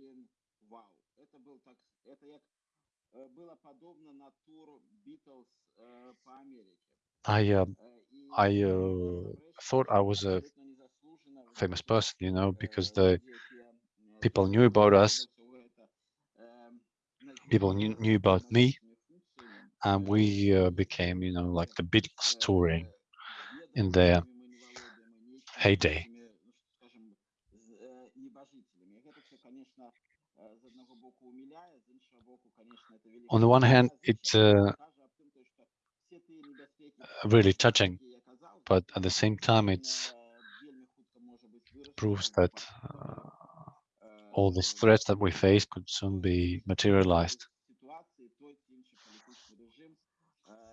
I uh, I uh, thought I was a famous person, you know, because the people knew about us, people knew, knew about me, and we uh, became, you know, like the Beatles touring in their heyday. On the one hand, it's uh, really touching, but at the same time, it's proves that uh, all these threats that we face could soon be materialized.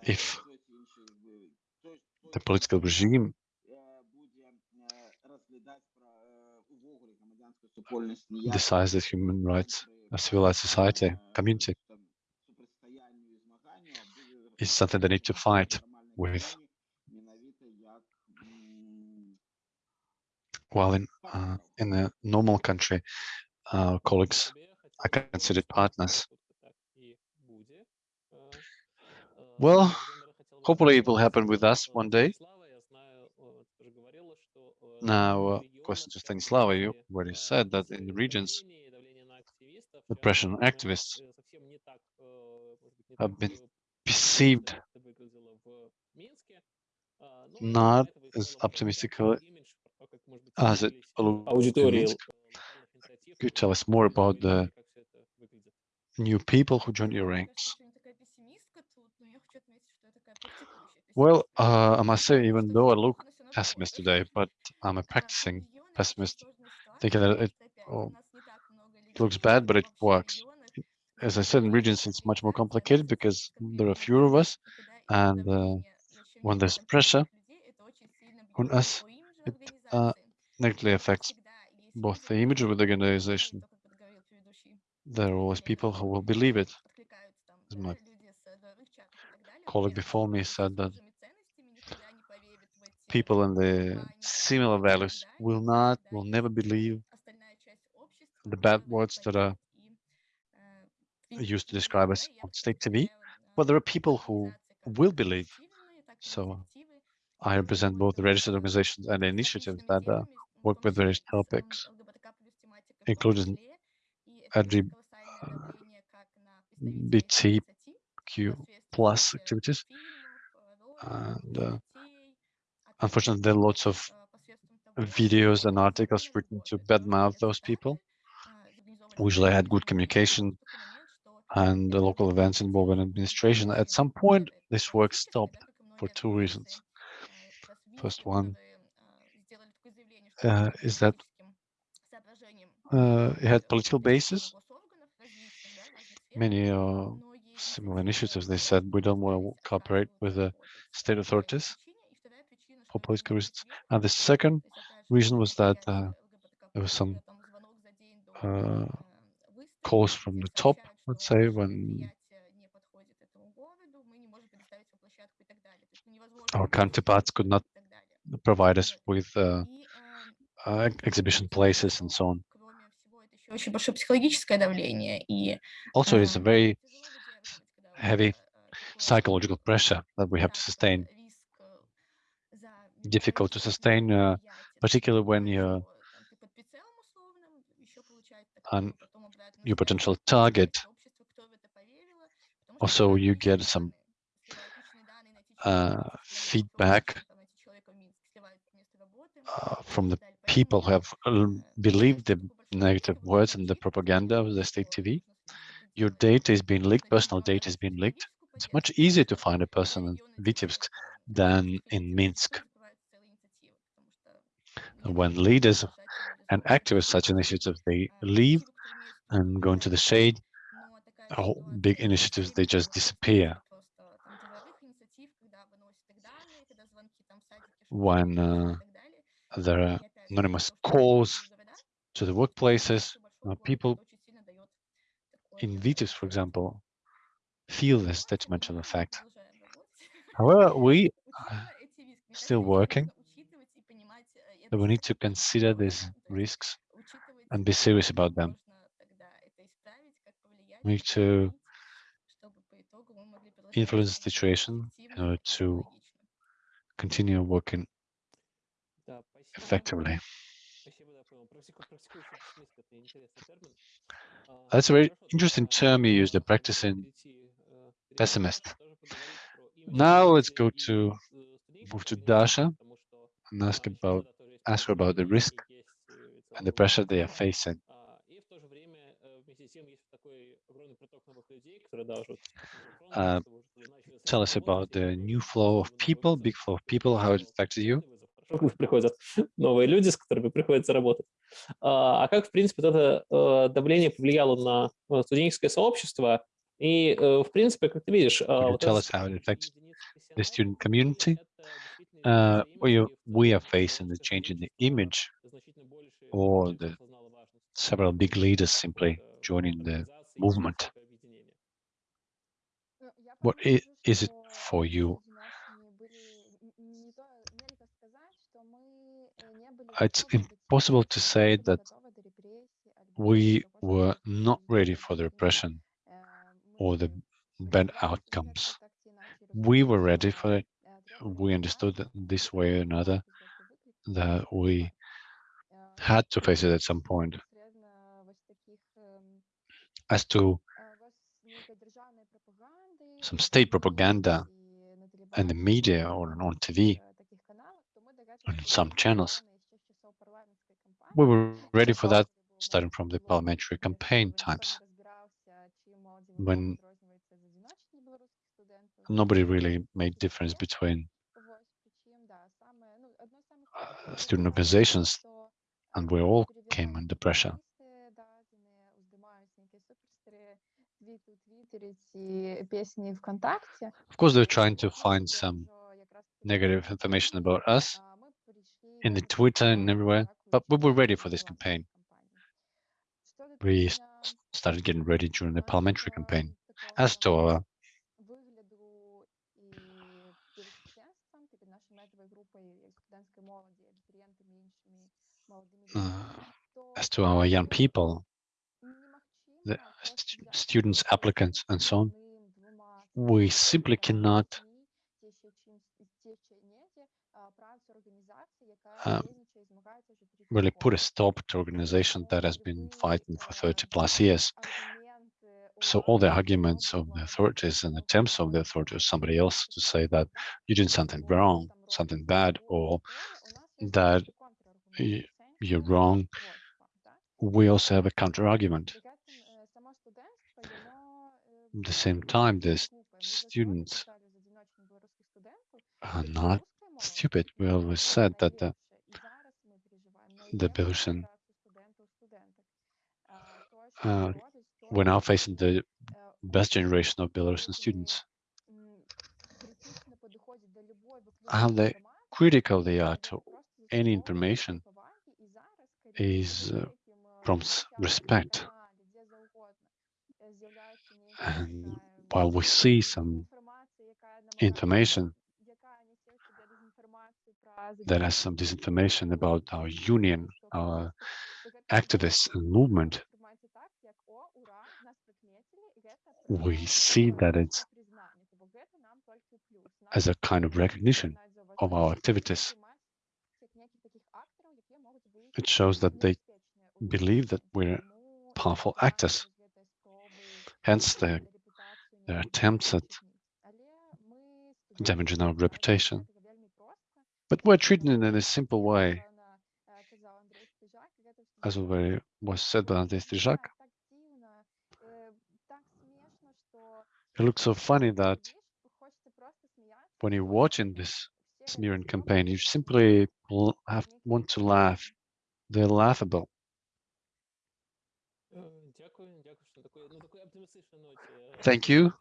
If the political regime decides that human rights, a civilized society, community, is something they need to fight with. While in uh, in a normal country, our colleagues are considered partners. Well, hopefully it will happen with us one day. Now, uh, a question to Stanislava, you already said that in the regions, oppression activists have been perceived not as optimistic uh, as it looks. Could you tell us more about the new people who joined your ranks? Well, uh, I must say, even though I look pessimist today, but I'm a practicing pessimist, thinking that it oh, looks bad, but it works. As I said, in regions, it's much more complicated because there are fewer of us, and uh, when there's pressure on us, it uh, negatively affects both the image of the organization. There are always people who will believe it. As my colleague before me said that people in the similar values will not, will never believe the bad words that are used to describe us on state TV, but there are people who will believe. So I represent both the registered organizations and the initiatives that uh, work with various topics, including LGBTQ plus activities. And uh, unfortunately, there are lots of videos and articles written to badmouth those people. Usually I had good communication and the local events involving administration. At some point, this work stopped for two reasons. First one uh, is that uh, it had political basis. Many uh, similar initiatives, they said, we don't want to cooperate with the state authorities for political reasons. And the second reason was that uh, there was some uh, calls from the top, let's say, when our counterparts could not provide us with uh, uh, exhibition places and so on. очень большое психологическое давление и Also, it's a Эм, very сказать, когда вот, heavy э, psychological pressure that we have to sustain. риск, э, за Difficult to неудачу sustain, uh, предприятия, particularly when что, you're там, ты под прицелом условным, ещё получать an, такое, потом обратную your связь, potential и target. общество, кто в это поверило, потому что Also, you сливают get личные some данные. Сливают личные данные на эти человека, uh, которые feedback офиса, там, найти человека в Минске, сливают место работы uh, и from the так далее. people who have uh, believed the negative words and the propaganda of the state TV. Your data is being leaked, personal data is being leaked. It's much easier to find a person in Vitebsk than in Minsk. When leaders and activists such initiatives, they leave and go into the shade, big initiatives, they just disappear. When uh, there are anonymous calls to the workplaces. Uh, people in Vitebsk, for example, feel this detrimental effect. However, we are still working, but we need to consider these risks and be serious about them. We need to influence the situation in order to continue working effectively. That's a very interesting term you use, the practicing pessimist. Now let's go to move to Dasha and ask about ask her about the risk and the pressure they are facing. Uh, tell us about the new flow of people, big flow of people, how it affected you. вокруг приходят новые люди, с которыми приходится работать. А как, в принципе, это давление повлияло на студенческое сообщество? И, в принципе, как ты видишь... Вот tell us how it affects the student community? Uh, we, we are facing the change in the image or the several big leaders simply joining the movement. What is, is it for you it's impossible to say that we were not ready for the repression or the bad outcomes. We were ready for it. We understood that this way or another that we had to face it at some point. As to some state propaganda and the media or on TV, on some channels, we were ready for that starting from the parliamentary campaign times when nobody really made difference between student organizations and we all came under pressure. Of course, they're trying to find some negative information about us in the Twitter and everywhere. But we were ready for this campaign. We started getting ready during the parliamentary campaign. As to our uh, э, as to our young people, the st students, applicants, and so on, we simply cannot uh, really put a stop to organization that has been fighting for 30 plus years. So all the arguments of the authorities and attempts of the authority or somebody else to say that you're doing something wrong, something bad, or that you're wrong, we also have a counter argument. At the same time, the students are not stupid. We always said that the the Belarusian uh, we're now facing the best generation of Belarusian students. How they critical they are to any information is uh, prompts respect. And while we see some information that has some disinformation about our union, our activists and movement, we see that it's as a kind of recognition of our activities. It shows that they believe that we're powerful actors. Hence their, their attempts at damaging our reputation but were treated in a simple way, as already was said by Andrei Strizhak. It looks so funny that when you're watching this smearing campaign, you simply have want to laugh. They're laughable. Thank you.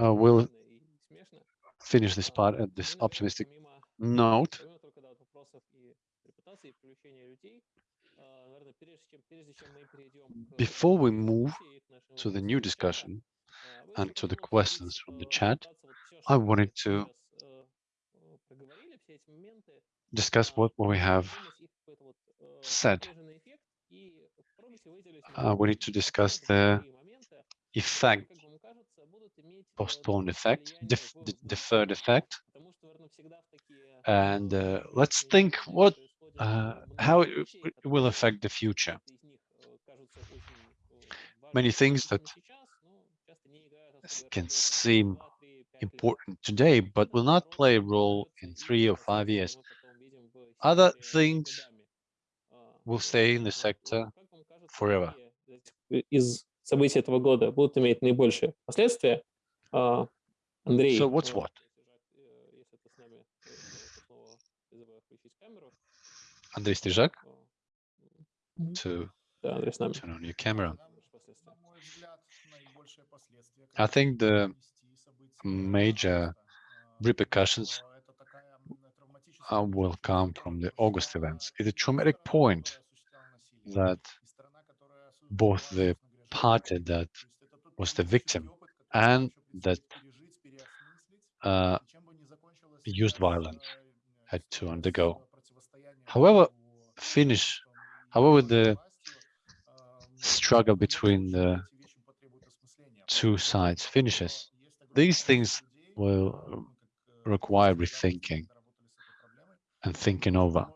Uh, we'll finish this part at this optimistic note. Before we move to the new discussion and to the questions from the chat, I wanted to discuss what, what we have said. Uh, we need to discuss the effect Postponed effect, def deferred effect. And э, uh, let's think what, uh, how it, it will affect the future. Many things that can seem important today, but will not play a role in three or five years. Other things will stay in the sector forever. Is событий этого года будут иметь наибольшие последствия. А, Андрей. So what's э, what? если ты с нами, э, это снова призываю включить камеру. Andrei Strizhak, А, to Да, Андрей с нами. turn on your camera. Последствия. На мой взгляд, наибольшие последствия, I think the конечно, нести события major августа, а, repercussions то это такая, м, травматическая uh, will точка, come которая from the произошла, August events. It's a и traumatic страна, point которая осуществляла насилие, that и страна, которая осу- both была, the собственно говоря, party that was the victim and that uh, used violence had to undergo. However, Finnish, however, the struggle between the two sides finishes. These things will require rethinking and thinking over.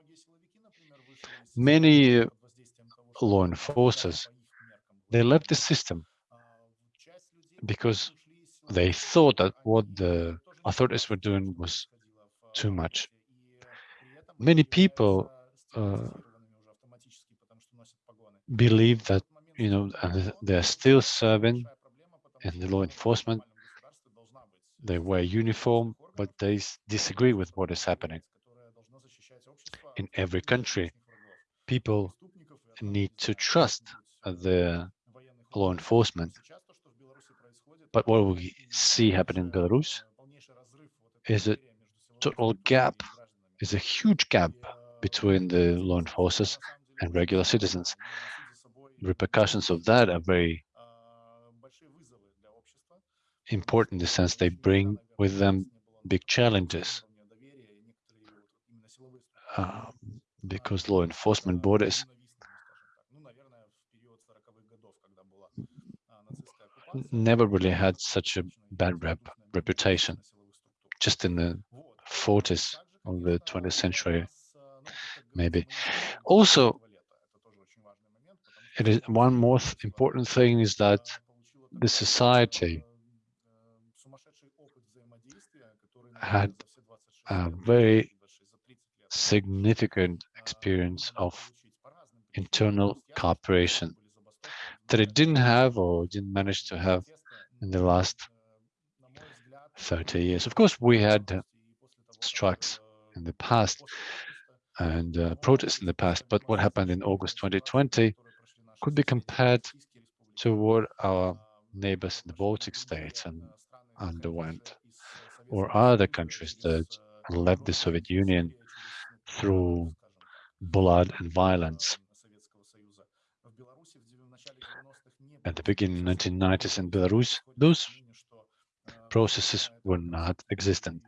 Many law enforcers they left the system because they thought that what the authorities were doing was too much. Many people uh, believe that, you know, they're still serving in the law enforcement. They wear uniform, but they disagree with what is happening. In every country, people need to trust the law enforcement. But what we see happening in Belarus is a total gap, is a huge gap between the law enforcers and regular citizens. Repercussions of that are very important in the sense they bring with them big challenges uh, because law enforcement borders never really had such a bad rep, reputation. Just in the 40s of the 20th century, maybe. Also, it is one more th- important thing is that the society had a very significant experience of internal cooperation that it didn't have or didn't manage to have in the last 30 years. Of course, we had strikes in the past and uh, protests in the past, but what happened in August 2020 could be compared to what our neighbors in the Baltic states and underwent, or other countries that left the Soviet Union through blood and violence. At the beginning of the 1990s in Belarus, those processes were not existent.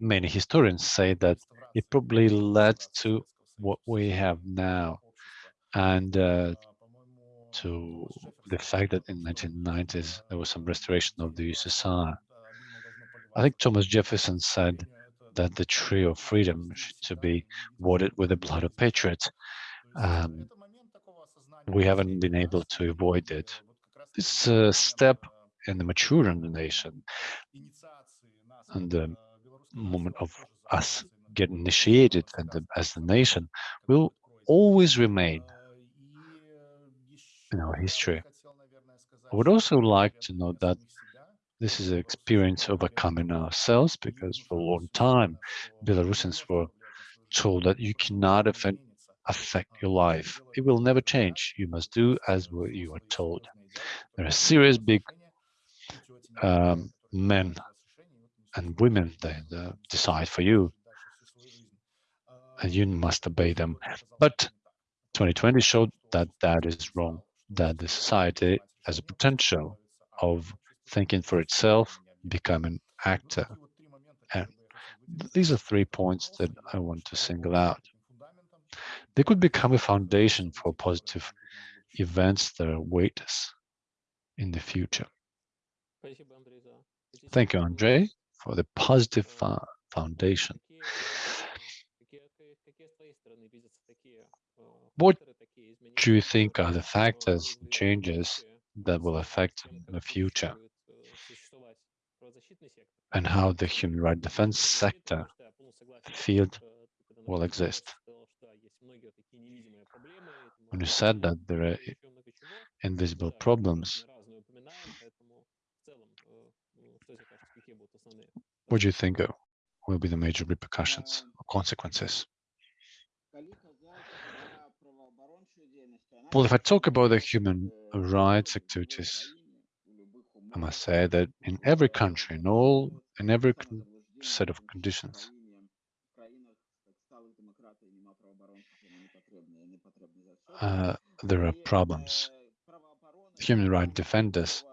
Many historians say that it probably led to what we have now and uh, to the fact that in 1990s there was some restoration of the USSR. I think Thomas Jefferson said that the tree of freedom should be watered with the blood of patriots. Um, we haven't been able to avoid it. It's a step in the maturing of the nation and the moment of us getting initiated and the, as the nation will always remain in our history. I would also like to note that this is an experience overcoming ourselves because for a long time Belarusians were told that you cannot affect, affect your life. It will never change. You must do as what you are told. There are serious big um, men and women that uh, decide for you and you must obey them. But 2020 showed that that is wrong, that the society has a potential of thinking for itself, becoming actor. And these are three points that I want to single out they could become a foundation for positive events that await us in the future. Thank you, Andre, for the positive foundation. What do you think are the factors and changes that will affect the future and how the human rights defense sector field will exist? When you said that there are invisible problems, what do you think will be the major repercussions or consequences? Well, if I talk about the human rights activities, I must say that in every country, in all, in every set of conditions, uh, there are problems. Human rights defenders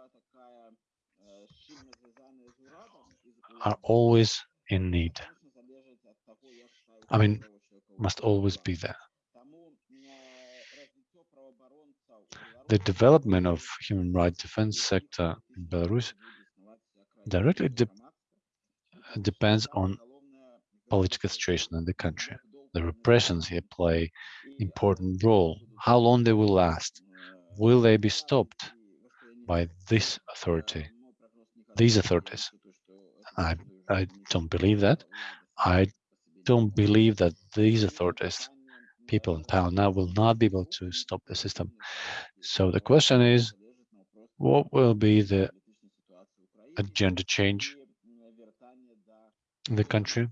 are always in need. I mean, must always be there. The development of human rights defense sector in Belarus directly de- depends on political situation in the country. The repressions here play important role. How long they will last? Will they be stopped by this authority? These authorities? I I don't believe that. I don't believe that these authorities, people in power now, will not be able to stop the system. So the question is, what will be the agenda change in the country?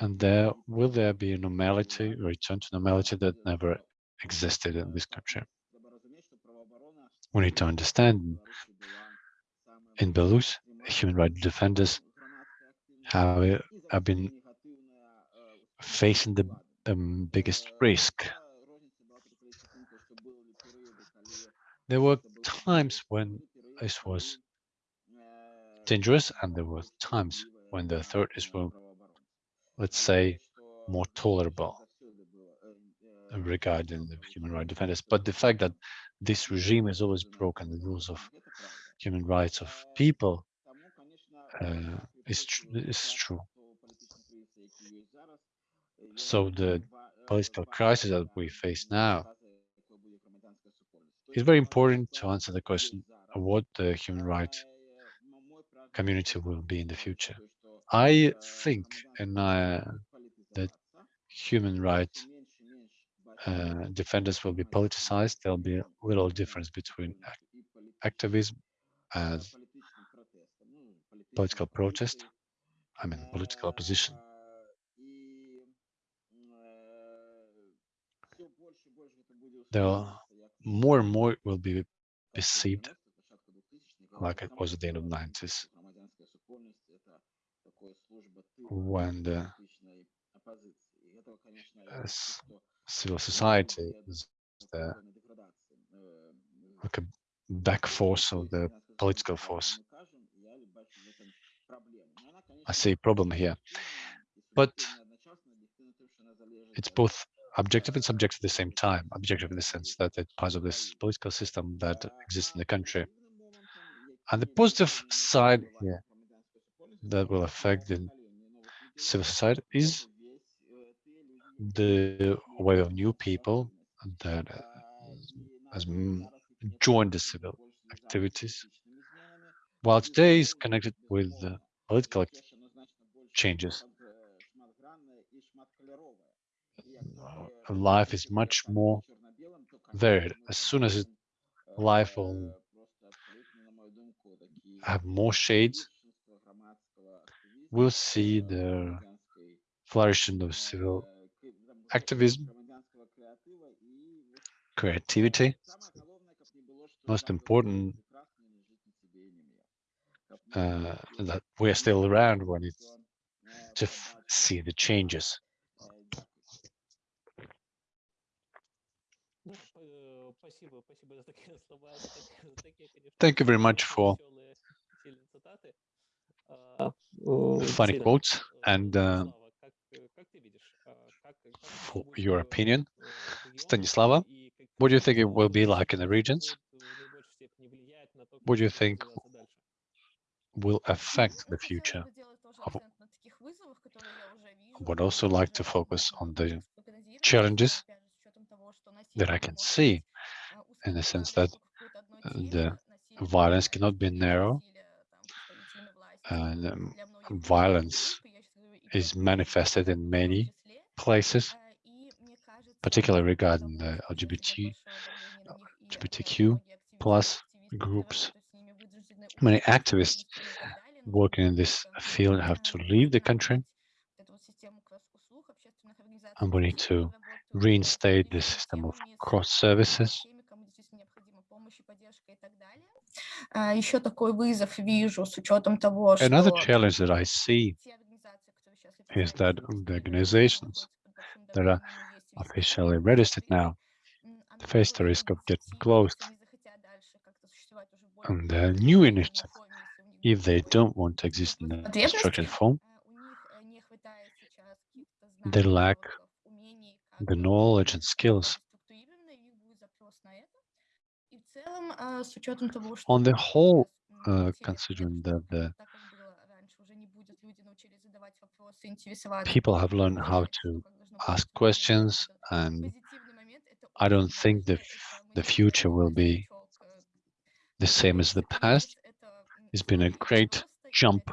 And there will there be a normality, return to normality that never existed in this country? We need to understand in Belarus, human rights defenders have, have been facing the um, biggest risk. There were times when this was dangerous, and there were times when the authorities were, let's say, more tolerable regarding the human rights defenders. But the fact that this regime has always broken the rules of human rights of people uh, is, tr- is true. So the political crisis that we face now it's very important to answer the question of what the human rights community will be in the future. I think and uh, that human rights uh, defenders will be politicized. There'll be little difference between activism as political protest. I mean, political opposition. There more and more will be perceived like it was at the end of the 90s when the s- civil society is the like a back force of the political force. I see a problem here, but it's both objective and subjective at the same time. Objective in the sense that it's part of this political system that exists in the country. And the positive side here that will affect the civil society is the way of new people that uh, has joined the civil activities, while today is connected with political changes. Life is much more varied. As soon as it, life will have more shades, we'll see the flourishing of civil activism, creativity. Most important uh, that we're still around when it's to see the changes. Thank you very much for funny quotes and for э, your opinion. Stanislava, what do you think it will be like in the regions? What do you think will affect the future? Of, I would also like to focus on the challenges that I can see in the sense that the violence cannot be narrow and um, violence is manifested in many places, particularly regarding the LGBT, LGBTQ plus groups. Many activists working in this field have to leave the country, and we need to reinstate the system of cross services Еще такой вызов вижу с учетом того, Another что challenge that I see те организации, которые сейчас официально is that регистрируются, the которые organizations находятся под that are давлением есть риск officially registered now М, они face the тоже risk of могут getting идти, closed. если не захотят дальше как-то существовать уже в более And the структурированной new форме, initiative, если у них if they будет don't want to exist in a потребность, structured form, э, у них э, не хватает сейчас каких-то they знаний, lack навыков, умений, как the э, knowledge and быть skills. On the whole, uh, considering that the people have learned how to ask questions and I don't think the, the future will be the same as the past. It's been a great jump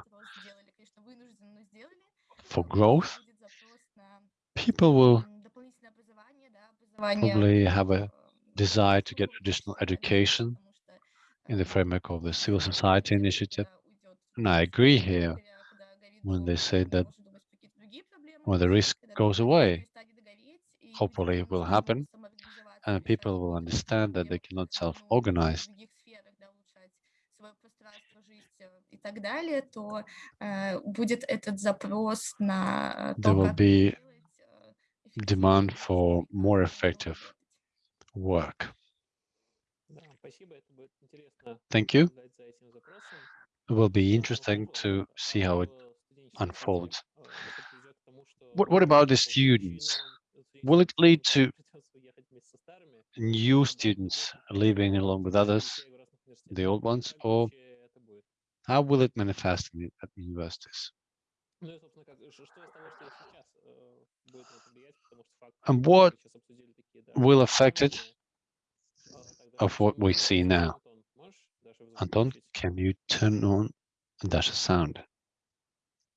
for growth. People will probably have a desire to get структур additional общества и так далее, education потому что in the э, framework of the civil всё равно society будет, initiative. когда уйдет And I общество agree от here горя, когда горит when дом, they say мы that можем думать про какие-то другие проблемы, when the risk когда goes дом away, перестанет гореть, и людям hopefully it станет will нужно happen, самоорганизоваться, and решать people will какие-то understand that they проблемы, cannot ну, self-organize. в других сферах, да, улучшать свое пространство, жизнь э, и так далее, то э, будет этот запрос на There то, will как be это делать э, эффективнее, demand быстро for и как more это должно effective работать. work. Thank you. It will be interesting to see how it unfolds. What, what about the students? Will it lead to new students leaving along with others, the old ones, or how will it manifest in, at universities? And what сейчас обсудили такие, да, will affect it основные. А, тогда of what почему we бы see не now? Антон, можешь Даша Anton, включить? can you turn on Dasha sound?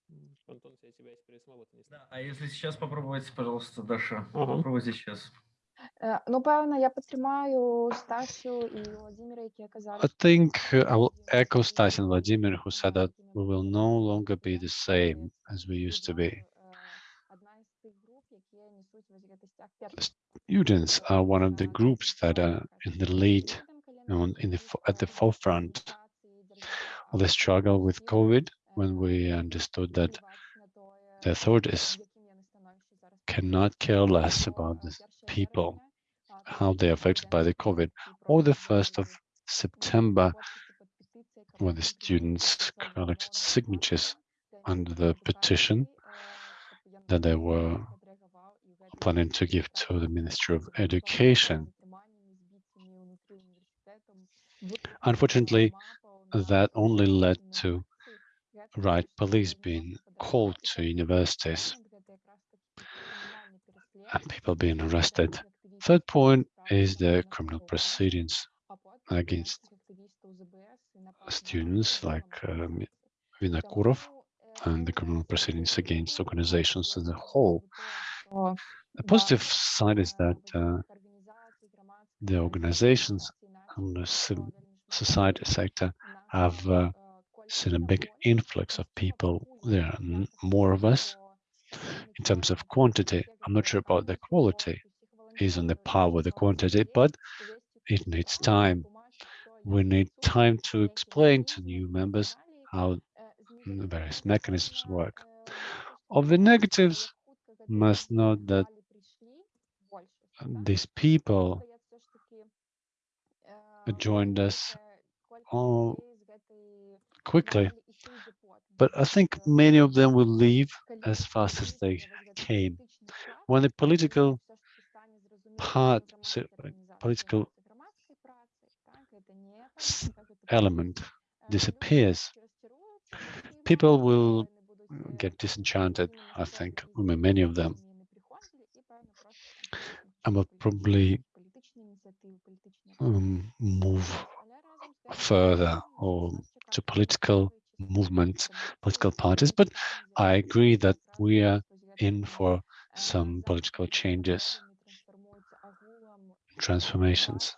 М, Антон, я тебя теперь самого-то не слышу. Да, а если сейчас попробовать, пожалуйста, Даша, Ага. попробуйте сейчас. Е, Ну, певно, я підтримаю Стасю і Володимира, які казали, I що think uh, I will Володимир echo Сергійович Stas and Vladimir, who said that якими we will були no раніше longer be the студенти, same as we used to відносно, be. Students are one of the groups that are in the lead, in the, at the forefront of the struggle with COVID when we understood that the authorities cannot care less about the people, how they're affected by the COVID, or the 1st of September when the students collected signatures under the petition that they were planning to give to the Ministry of Education. Unfortunately, that only led to riot police being called to universities and people being arrested. Third point is the criminal proceedings against students like um, Vinokurov and the criminal proceedings against organizations as a whole. The a positive side is that uh, the organizations and the society sector have uh, seen a big influx of people. There are more of us. In terms of quantity, I'm not sure about the quality, is on the par with the quantity, but it needs time. We need time to explain to new members how the various mechanisms work. Of the negatives, must know that these people joined us all quickly. But I think many of them will leave as fast as they came. When the political part, so political element disappears, people will get disenchanted, I think, I mean, many of them, and will probably um, move further or to political movements, political parties. But I agree that we are in for some political changes, transformations.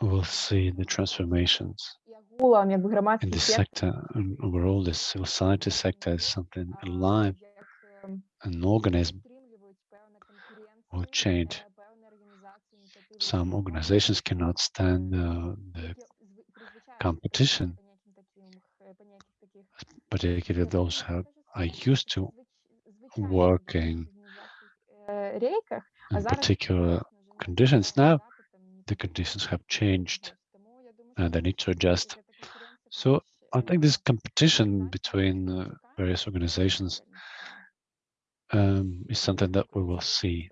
We'll see the transformations Агулам, якби in громадський this сектор, sector and overall the civil society sector is something а, alive, як, ем, an organism підтримують певна will конкуренція, change. е, певні організації, ініціативи Some громадян, organizations cannot stand е, uh, the які зв- призвичаються competition, до поняттів таких, е, поняттів таких particularly those who Скажу are собі, used to звич- звичайних working організаційних, е, рейках, а in зараз, particular звісно, вже не conditions. треба Now, брати там ні the такі conditions have changed Ось, тому я думаю, and they що need to adjust. So I think this competition between uh, various organizations um, is something that we will see.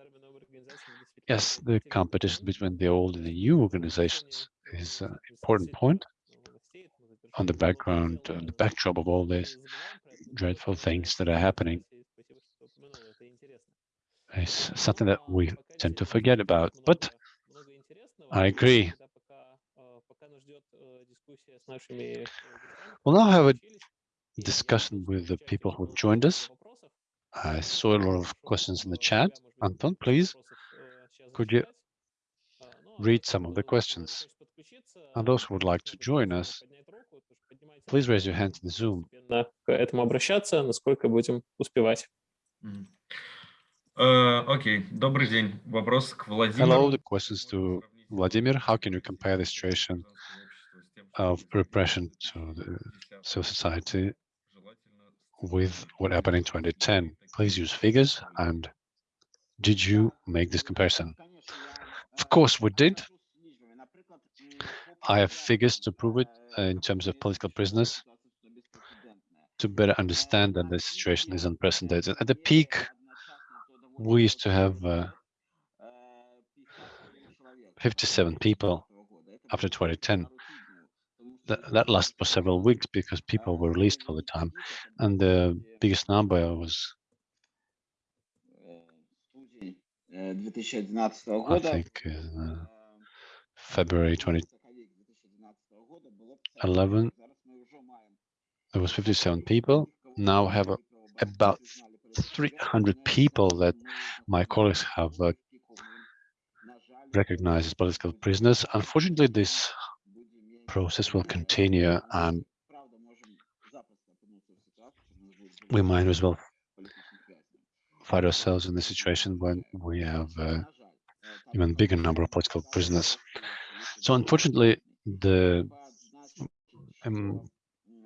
Yes, the competition between the old and the new organizations is an important point on the background, on the backdrop of all these dreadful things that are happening. It's something that we tend to forget about, but I agree We'll now have a discussion with the people who joined us. I saw a lot of questions in the chat. Anton, please, could you read some of the questions? And those who would like to join us, please raise your hand in Zoom. постепенно к этому обращаться, насколько будем успевать. Мгм. Э, Окей, добрый день. Вопрос к Владимиру. Hello, the questions to Vladimir. How can you compare the situation of repression to the civil society with what happened in 2010? Please use figures and did you make this comparison? Of course we did. I have figures to prove it uh, in terms of political prisoners to better understand that the situation is unprecedented. At the peak, we used to have uh, 57 people after 2010 that lasted for several weeks because people were released all the time. And the biggest number was, I think, uh, uh, February 2011. There was 57 people. Now have about 300 people that my colleagues have uh, recognized as political prisoners. Unfortunately, this process will continue and we might as well find ourselves in the situation when we have uh, even bigger number of political prisoners. So unfortunately, the um,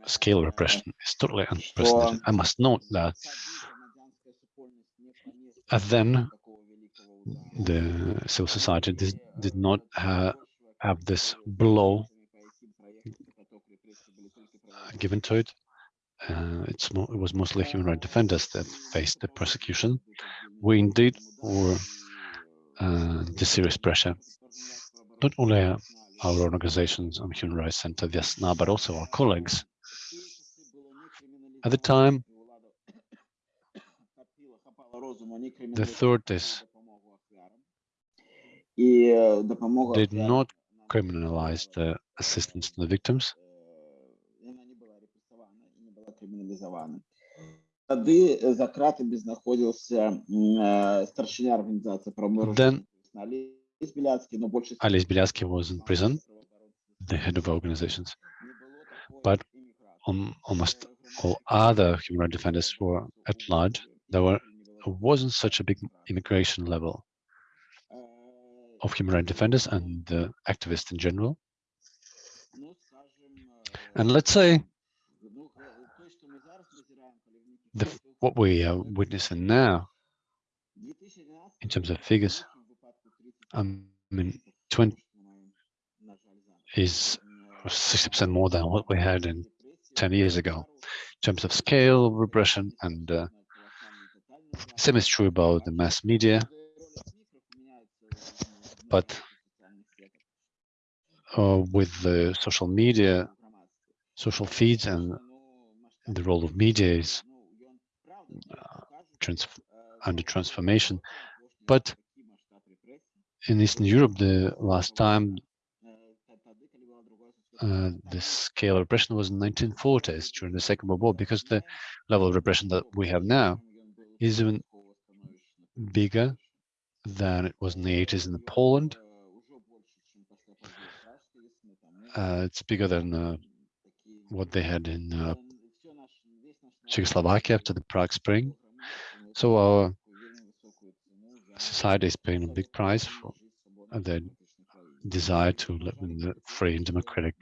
scale of repression is totally unprecedented. I must note that then the civil society did, did not ha have this blow given to it. Uh, it's more, it was mostly human rights defenders that faced the prosecution. We indeed were uh, the serious pressure, not only our own organizations on Human Rights Center, now, but also our colleagues. At the time, the authorities did not criminalize the assistance to the victims і не була криміналізована. Тоді е, за кратами знаходився м, е, старшина організації правомиру Then Олесь Біляцький, но більше Alice Bialski was in prison, the head of organizations, but um, almost all other human rights defenders were at large. There were wasn't such a big immigration level of human rights defenders and uh, activists in general. And let's say the, what we are witnessing now in terms of figures, I mean, 20 is 60% more than what we had in 10 years ago in terms of scale of repression and uh, same is true about the mass media, but uh, with the social media, social feeds and the role of media is trans under transformation. But in Eastern Europe, the last time uh, the scale of repression was in 1940s during the Second World War, because the level of repression that we have now is even bigger than it was in the 80s in Poland. Uh, it's bigger than uh, what they had in uh, Czechoslovakia after the Prague Spring. So our society is paying a big price for their desire to live in a free and democratic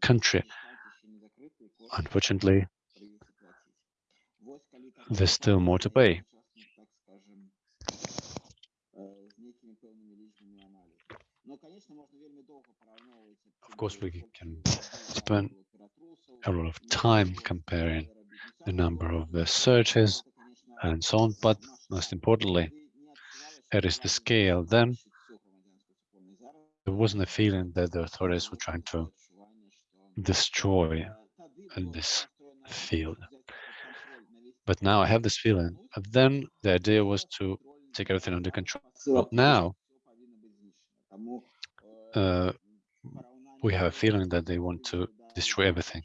country. Unfortunately, there's still more to pay. Of course, we can spend a lot of time comparing the number of the searches and so on, but most importantly, it is the scale. Then there wasn't a feeling that the authorities were trying to destroy this field. But now I have this feeling. And then the idea was to take everything under control. But now uh, we have a feeling that they want to destroy everything.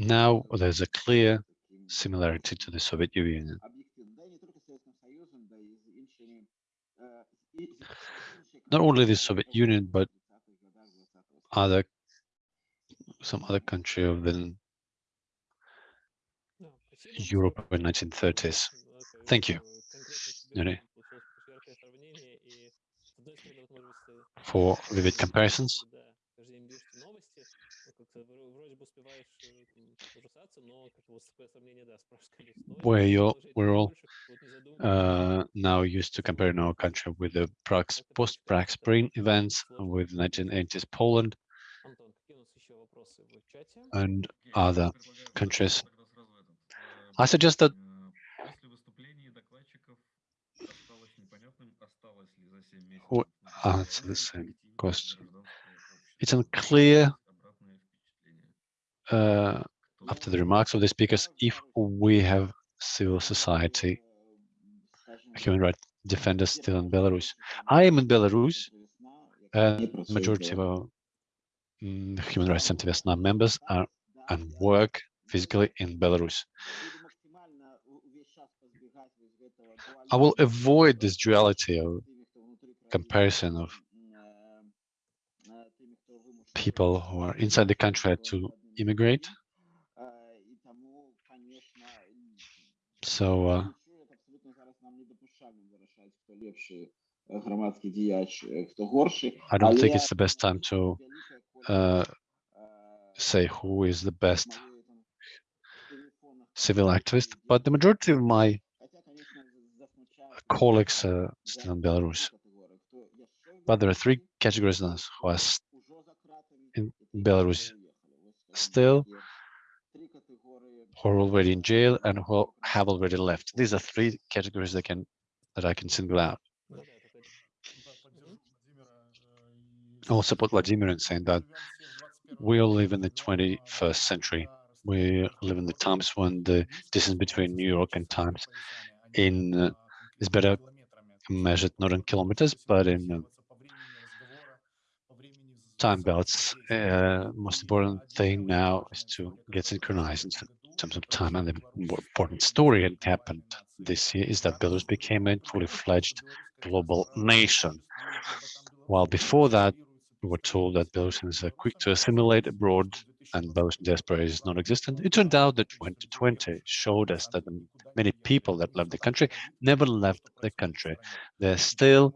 Now there's a clear similarity to the Soviet Union. Not only the Soviet Union, but other some other country of the Europe in 1930s. Thank you, Yuri, for vivid comparisons. Where you we're all uh, now used to comparing our country with the Prague post-Prague Spring events with 1980s Poland and other countries. I suggest that who answer the same question. It's unclear uh, after the remarks of the speakers if we have civil society human rights defenders still in Belarus. I am in Belarus, and majority of our mm, human rights activists now members are and work physically in Belarus. I will avoid this duality of comparison of people who are inside the country to immigrate. So uh, I don't think it's the best time to uh, say who is the best civil activist, but the majority of my colleagues are still in Belarus. But there are three categories who are in Belarus still, who are already in jail and who have already left. These are three categories that can that I can single out. I will support Vladimir in saying that we all live in the 21st century. We live in the times when the distance between New York and Times in uh, is better measured not in kilometers, but in uh, time belts. Uh, most important thing now is to get synchronized in terms of time. And the important story that happened this year is that Belarus became a fully fledged global nation. While before that, we were told that Belarusians are quick to assimilate abroad and Belarusian diaspora is non-existent. It turned out that 2020 showed us that many people that left the country never left the country. They're still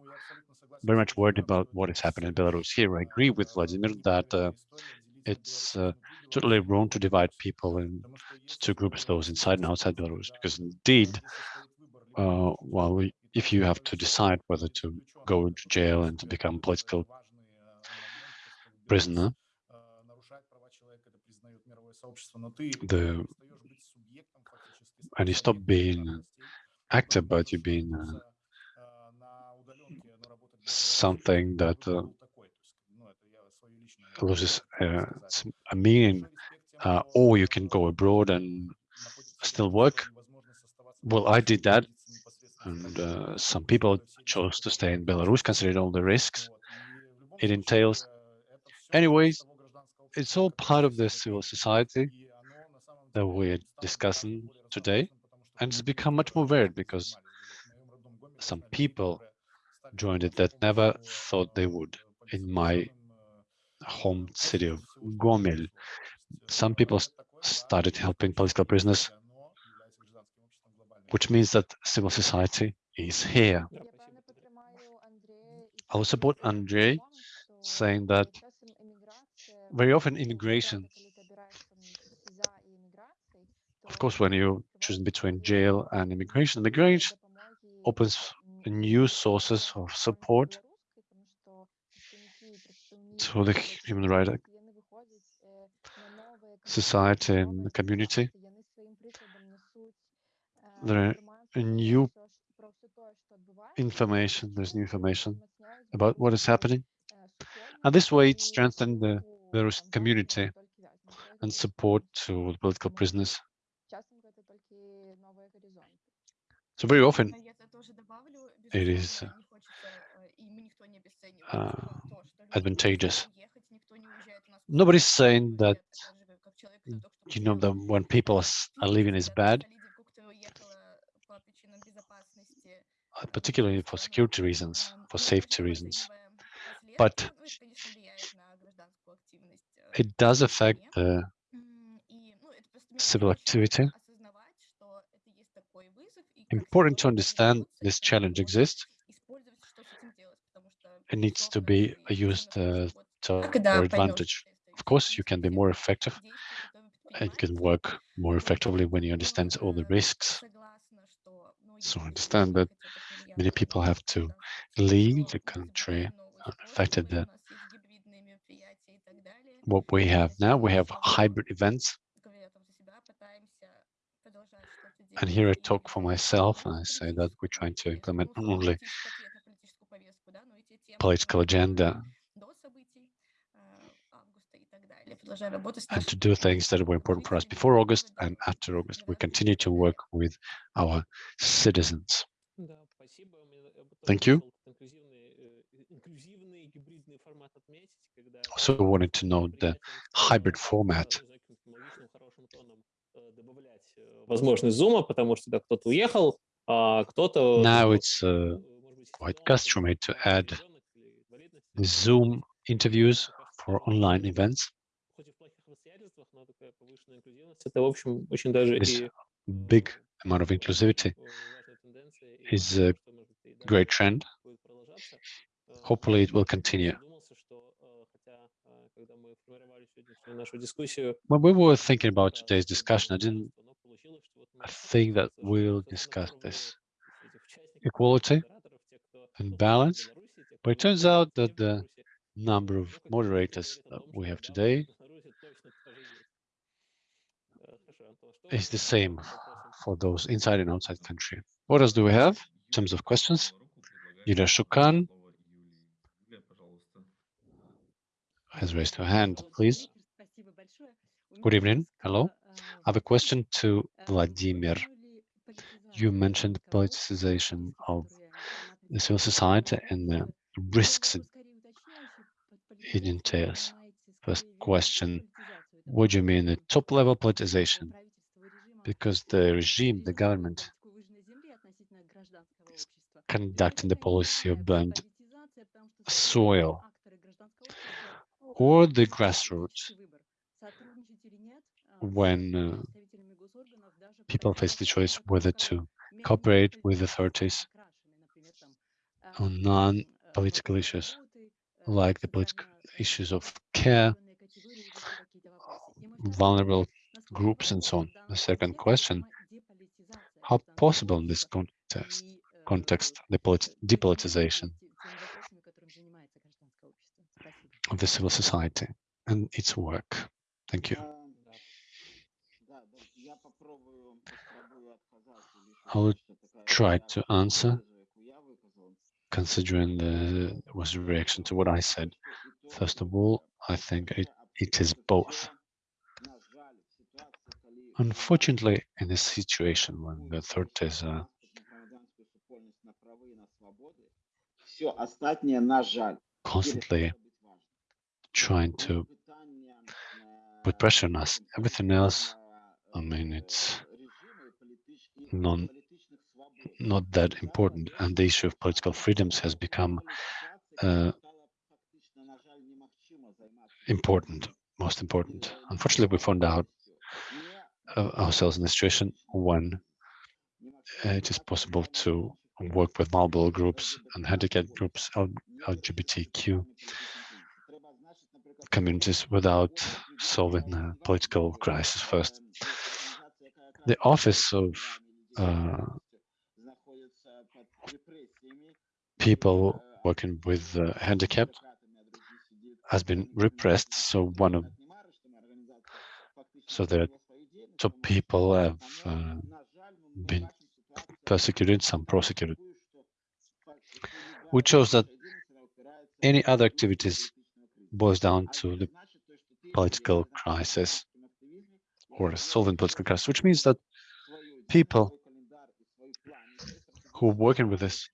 very much worried about what is happening in Belarus. Here, I agree with Vladimir that uh, it's uh, totally wrong to divide people into two groups, those inside and outside Belarus, because indeed, uh, well, if you have to decide whether to go to jail and to become political prisoner, the and you stop being actor, but you being uh, something that uh, loses uh, a meaning uh, or you can go abroad and still work. Well, I did that, and uh, some people chose to stay in Belarus, considering all the risks it entails. Anyways, it's all part of the civil society that we're discussing today, and it's become much more varied because some people joined it that never thought they would in my home city of Gomel. Some people started helping political prisoners, which means that civil society is here. I will support Andrei saying that very often immigration, of course, when you choose between jail and immigration, immigration opens new sources of support to the human rights society and community. There are new information, there's new information about what is happening. And this way it strengthens the Belarusian community and support to political prisoners. So very often it is uh, uh advantageous. Nobody's saying that, you know, that when people are living is bad, uh, particularly for security reasons, for safety reasons. But it does affect the civil activity important to understand this challenge exists. It needs to be used uh, to your advantage. Of course, you can be more effective and can work more effectively when you understand all the risks. So understand that many people have to leave the country affected that what we have now, we have hybrid events and here I talk for myself, and I say that we're trying to implement not only political agenda and to do things that were important for us before August and after August. We continue to work with our citizens. Thank you. Also wanted to know the hybrid format э, знаете, каким-то логичным, хорошим тоном, э, добавлять э, возможность зума, потому что да, кто-то уехал, а кто-то... Now ну, it's uh, э, может быть, quite ситуация customary to э, add определенных или инвалидности, или Zoom interviews Мне кажется, for что online даже events. хоть и в плохих обстоятельствах, но такая повышенная инклюзивность, это, в общем, очень даже This и big amount of inclusivity важная тенденция, и is думаю, a что, может быть, и дальше great trend. будет продолжаться. Э, Hopefully it will я continue. When we were thinking about today's discussion, I didn't think that we'll discuss this equality and balance, but it turns out that the number of moderators that we have today is the same for those inside and outside country. What else do we have in terms of questions? Yulia Shukan has raised her hand, please. Good evening. Hello. I have a question to Vladimir. You mentioned politicization of the civil society and the risks it, entails. First question, what do you mean the top level politicization? Because the regime, the government, is conducting the policy of burned soil or the grassroots when uh, people face the choice whether to cooperate with authorities on non-political issues like the political issues of care, vulnerable groups and so on. The second question, how possible in this context, context the polit depolitization of the civil society and its work? Thank you. I'll try to answer considering the was a reaction to what I said. First of all, I think it, it is both. Unfortunately, in a situation when the authorities are constantly trying to put pressure on us, everything else, I mean, it's non, not that important, and the issue of political freedoms has become uh, important, most important. Unfortunately, we found out uh, ourselves in a situation when it is possible to work with marginal groups and handicapped groups, LGBTQ communities without solving the political crisis first. The Office of uh, people working with uh, handicapped has been repressed. So one of so the top people have uh, been persecuted, some prosecuted. Which shows that any other activities boils down to the political crisis or solving political crisis, which means that people who are working with this.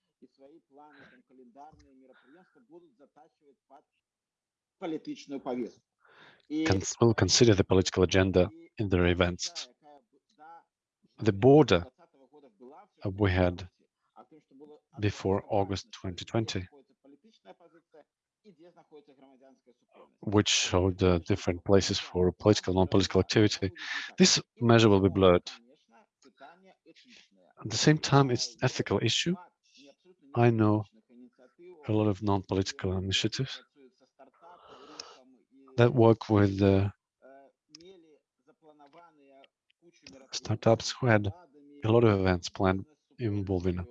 Will consider the political agenda in their events. The border we had before August 2020, which showed uh, different places for political and non-political activity. This measure will be blurred at the same time, it's an ethical issue. I know a lot of non-political initiatives that work with uh, startups who had a lot of events planned involving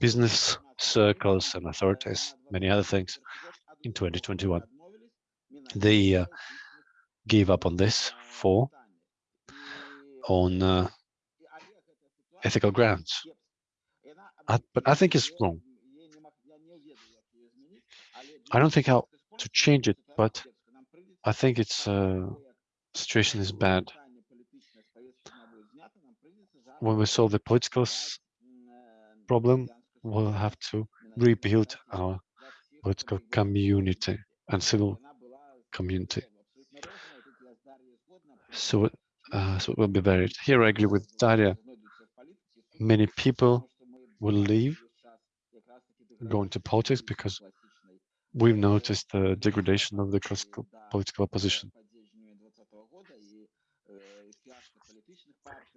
business circles and authorities, many other things in 2021. They uh, gave up on this for on uh, ethical grounds. I, but I think it's wrong. I don't think how to change it, but I think it's uh, situation is bad. When we solve the political problem, we'll have to rebuild our political community and civil community. So, uh, so it will be varied. Here I agree with Daria. Many people will leave, go into politics because we've noticed the degradation of the classical political opposition.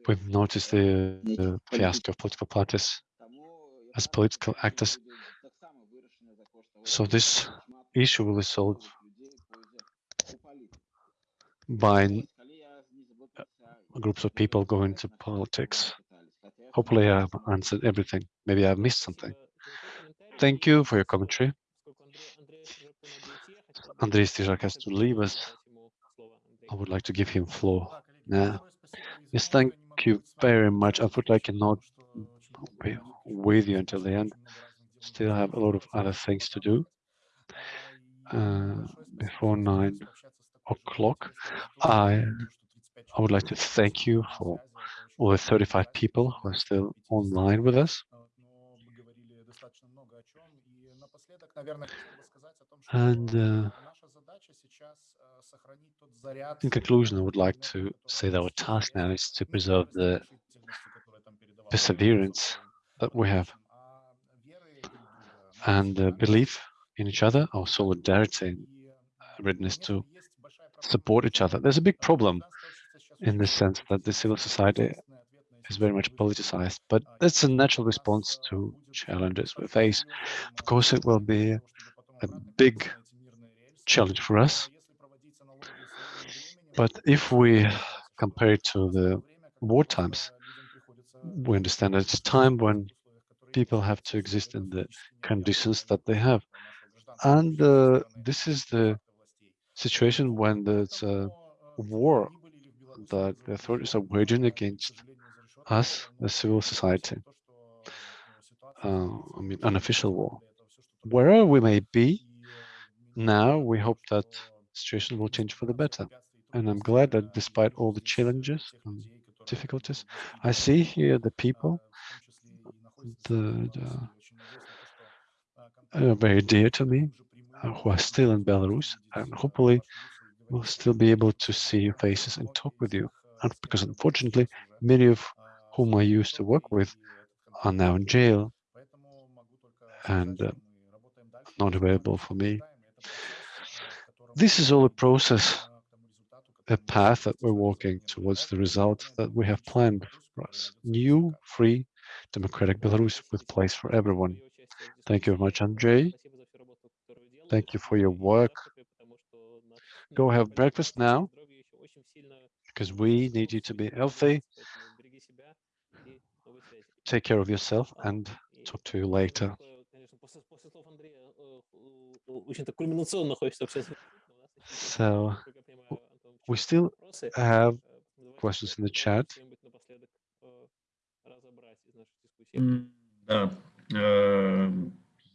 We've noticed the, the fiasco of political parties as political actors. So this issue will be solved by uh, groups of people going to politics. Hopefully I've answered everything. Maybe I've missed something. Thank you for your commentary. Andrei Strizhak has to leave us. I would like to give him floor. Yeah. Yes, thank you very much. Unfortunately, I cannot be with you until the end. Still have a lot of other things to do uh, before nine o'clock. I I would like to thank you for the 35 people who are still online with us. And uh, in conclusion, I would like to say that our task now is to preserve the perseverance that we have and uh, belief in each other, our solidarity, and readiness to support each other. There's a big problem in the sense that the civil society is very much politicized, but it's a natural response to challenges we face. Of course, it will be a big challenge for us. But if we compare it to the war times, we understand that it's a time when people have to exist in the conditions that they have. And uh, this is the situation when there's a war that the authorities are waging against us, the civil society. Uh, I mean, unofficial war. Wherever we may be, now we hope that situation will change for the better. And I'm glad that despite all the challenges and difficulties. I see here the people the, the- uh, very dear to me, uh, who are still in Belarus, and hopefully we'll still be able to see your faces and talk with you. And because unfortunately, many of whom I used to work with are now in jail and uh, not available for me. This is all a process, a path that we're walking towards the result that we have planned for us. New, free, democratic Belarus with place for everyone. Thank you very much, Andrei. Thank you for your work. Go have breakfast now, because we need you to be healthy. Take care of yourself and talk to you later. Очень так кульминационно хочется общаться. So we still have questions in the chat. М, Да. Э,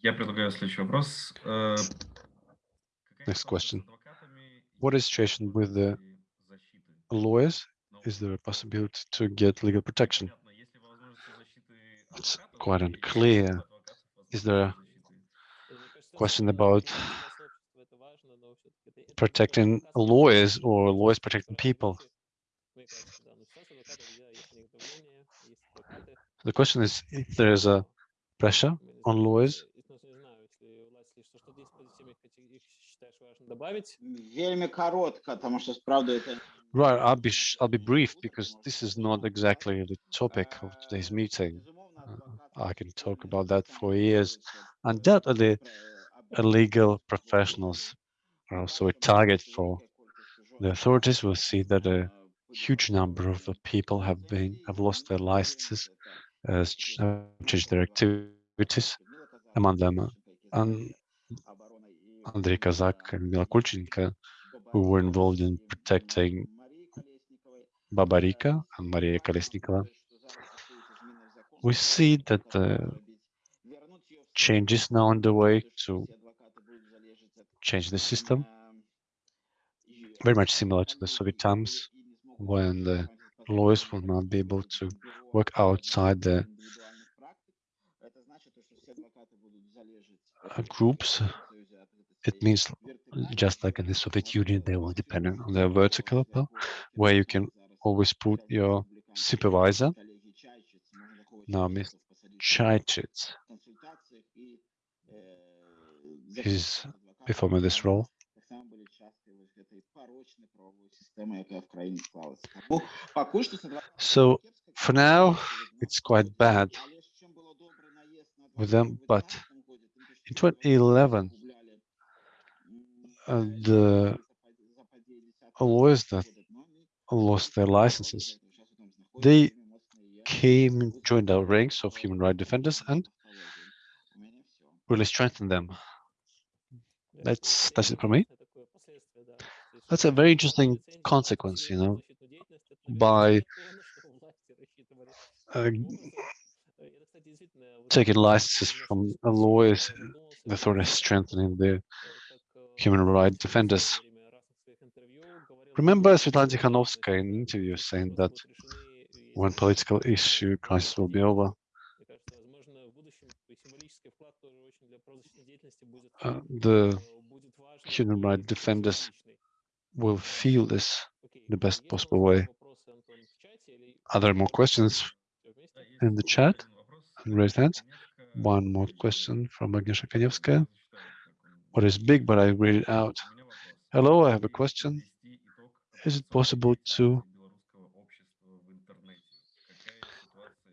Я предлагаю следующий вопрос. Э, какая Next ситуация с question. What is situation with the lawyers? Is there a possibility to get legal protection? It's quite unclear. Is there a question about protecting lawyers or lawyers protecting people? The question is if there is a pressure on lawyers Вельми коротко, потому что справді это Right, I'll be sh- I'll be brief because this is not exactly the topic of today's meeting. Uh, I can talk about that for years. Undoubtedly, uh, legal professionals are also a target for the authorities. Will see that a huge number of the people have been have lost their licenses, uh, ch- uh, changed their activities. Among them, uh, and Andrei Kazak and Mila Kulchenko, who were involved in protecting Babarika and Maria Kolesnikova. We see that the changes now underway to change the system, very much similar to the Soviet times when the lawyers will not be able to work outside the groups. It means just like in the Soviet Union, they were dependent on their vertical upper, where you can always put your supervisor. Now, Ms. Chaichits is performing this role. So for now, it's quite bad with them, but in 2011, the lawyers that lost their licenses. They came, and joined our ranks of human rights defenders and really strengthened them. That's, that's it for me. That's a very interesting consequence, you know, by uh, taking licenses from lawyers, the authorities strengthening their human rights defenders. Remember Svetlana Tikhanovskaya in an interview saying that when political issue crisis will be over, uh, the human rights defenders will feel this the best possible way. Are there more questions in the chat? And raised hands. One more question from Agnieszka Kaniewska. What is big, but I read it out. Hello, I have a question. Is it possible to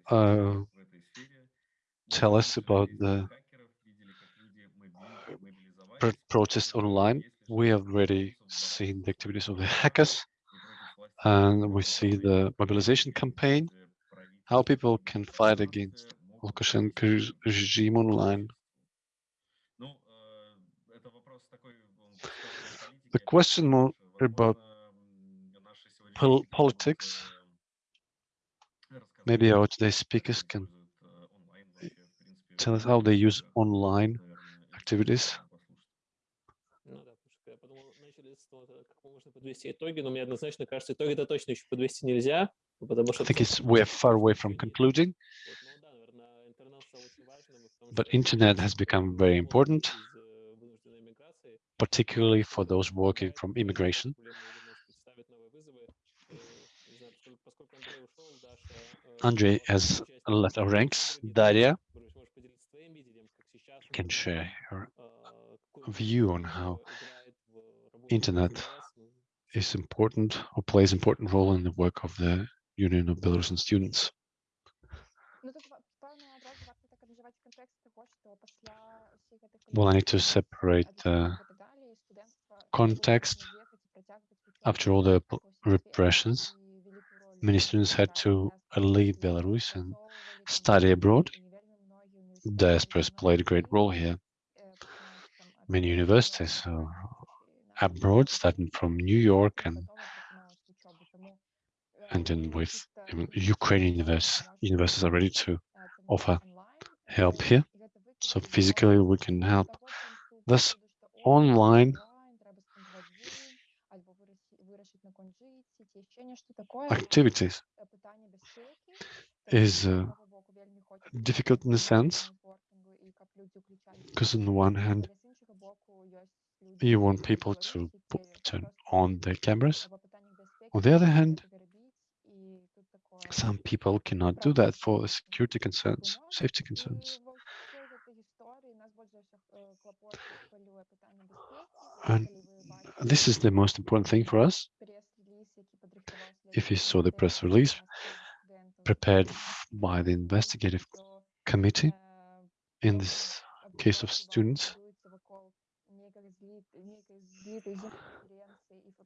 uh, tell us about the pro- protest online? We have already seen the activities of the hackers, and we see the mobilization campaign, how people can fight against Lukashenko's regime online. the question more about pol politics. Maybe our today's speakers can tell us how they use online activities. I think it's we're far away from concluding, but internet has become very important particularly for those working from immigration. Andrei has left our ranks. Daria can share her view on how internet is important or plays important role in the work of the Union of Belarusian Students. Well, I need to separate uh, context, after all the repressions, many students had to leave Belarus and study abroad. Diasporas played a great role here. Many universities uh, abroad, starting from New York and and then with Ukrainian universities are ready to offer help here. So physically we can help. Thus, online activities is uh, difficult in a sense, because on the one hand, you want people to put, turn on their cameras. On the other hand, some people cannot do that for security concerns, safety concerns. And this is the most important thing for us. If you saw the press release prepared by the investigative committee in this case of students,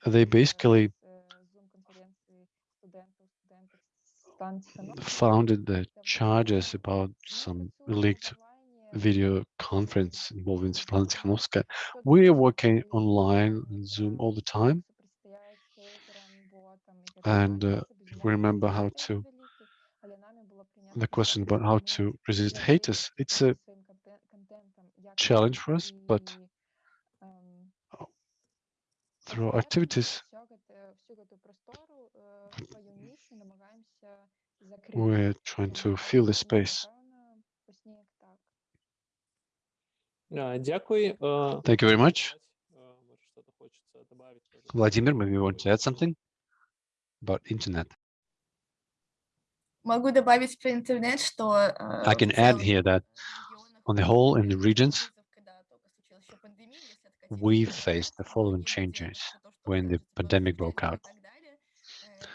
they basically founded the charges about some leaked video conference involving Svetlana Tikhanovskaya. We are working online on Zoom all the time and uh, if we remember how to the question about how to resist haters, it's a challenge for us, but uh, through our activities, we're trying to fill the space. Thank you very much. Vladimir, maybe you want to add something? about internet? Могу добавить про интернет, что... э, I в can add целом, here that в регионах on the whole, in the главный regions, вызов, когда только случилась еще пандемия, если откатиться we назад, faced the э, following многие люди changes про то, что when the открыть pandemic доступ broke к out. и так далее, э,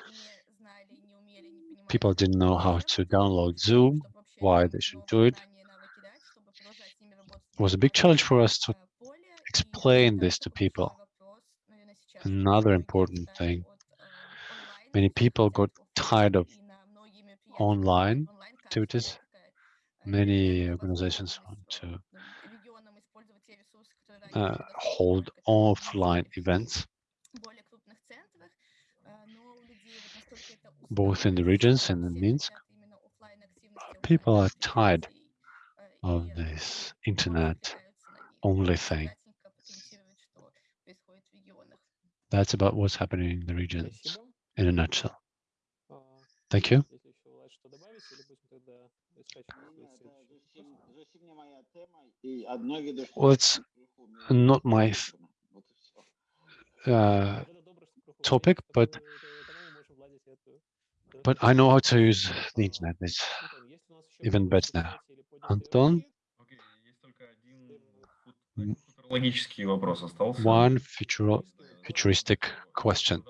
не знали, не умели, не понимали, People как это didn't know how делать, to download Zoom, чтобы вообще why им they should новые do it. знания и навыки дать, чтобы продолжать с ними работать It was a в big challenge for цифровом, us to э, поле. И explain это this to такой people. большой вопрос, наверное, сейчас, Another что многие important устали thing, от, э, онлайна, Many people got tired of online activities. Many organizations want to uh, hold offline events, both in the regions and in Minsk. People are tired of this internet only thing. That's about what's happening in the regions in a nutshell. Thank you. Well, it's not my uh, topic, but but I know how to use the internet. It's even better now. Anton? One future, futuristic question.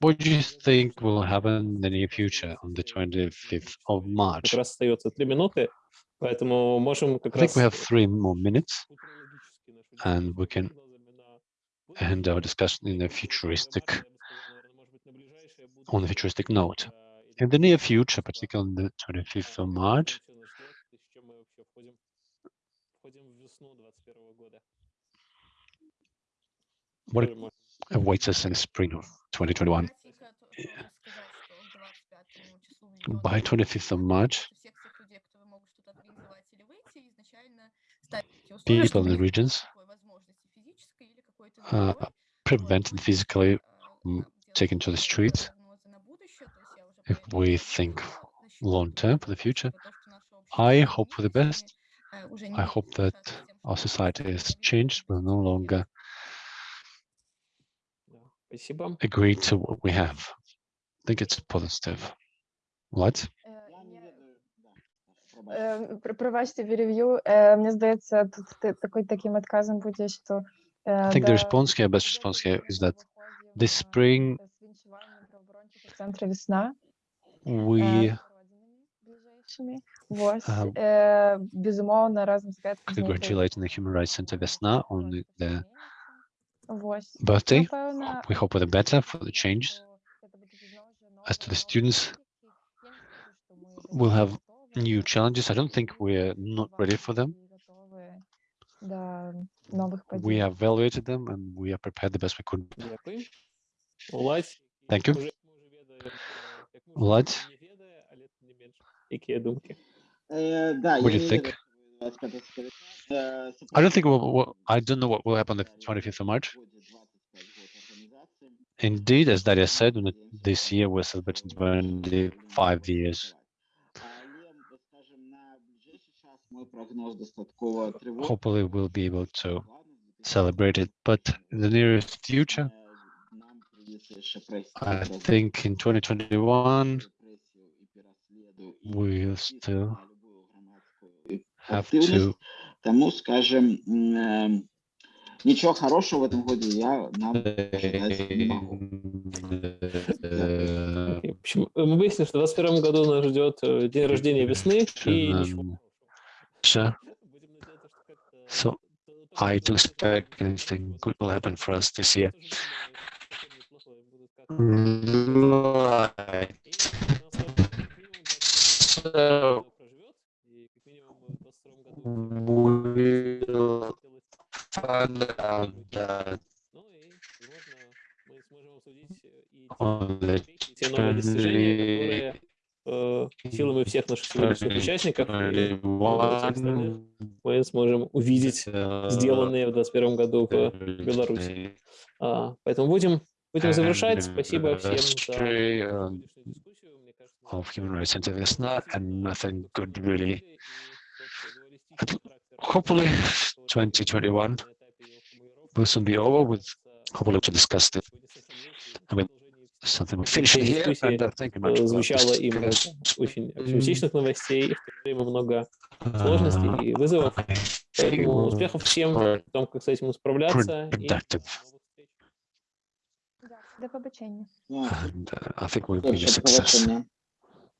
What do you think will happen in the near future on the 25th of Как March? раз остается три минуты, поэтому можем как I think раз we have three more minutes футурологически нашу and we дискуссию can продолжим на end будущее. our discussion in a Марта, futuristic, я бы сказал, наверное, может быть, на ближайшее on a будущее, futuristic note. а, или In the near на future, ближайшее particularly on the 25th of А, March, что нас ждет и с чем мы вообще входим, входим в весну 21 года. what Тоже можно awaits us in spring of 2021. By 25th of March, people in the regions uh, prevented physically mm, taken to the streets. If we think long term for the future, I hope for the best. I hope that our society has changed. We're no longer agree to what we have. I think it's positive. What? Е, Я не є- ведаю, да, пробачте. Е, пр- Пробачте, перев'ю. Е, Мені здається, тут ти- такий таким відказом буде, що е, I think the да, response here, best дуже response here is that виходів, this е, spring з вінчуванням правооборончого центру «Весна». е, we з родинами ближайшими. Ось, Ага. е, безумовно, разом з Гетом знайти congratulate the Human Rights Center Vesna on трошки their зміниться. Ось. birthday. We hope for the better for the changes. As to the students, we'll have new challenges. I don't think we're not ready for them. We evaluated them and we are prepared the best we could. Thank you. Vlad, what do you think? I don't think we'll, we'll, I don't know what will happen on the 25th of March. Indeed, as Daria said, this year we're celebrating 25 years. Hopefully we'll be able to celebrate it, but in the nearest future, I think in 2021, we'll still активность, тому, скажем, эм, ничего хорошего в этом году я нам ожидать не могу. Мы выяснили, что в 2021 году нас ждет э, день рождения весны и ничего. I do expect anything good will happen for us this year. Right. So will find out that on the новые достижения, которые силами всех наших сегодняшних участников мы сможем увидеть сделанные в 2021 году в Беларуси. Поэтому будем, будем завершать. Спасибо всем за of human rights Hopefully 2021 will soon be over with hopefully to discuss it. I mean, something we finish it here and uh, thank you much. Э, звучало discussion. очень оптимистичных новостей, и в то время много сложностей и вызовов. I Поэтому успехов всем в том, как с этим справляться. До побачення. And uh, I think we'll Добре, be a success.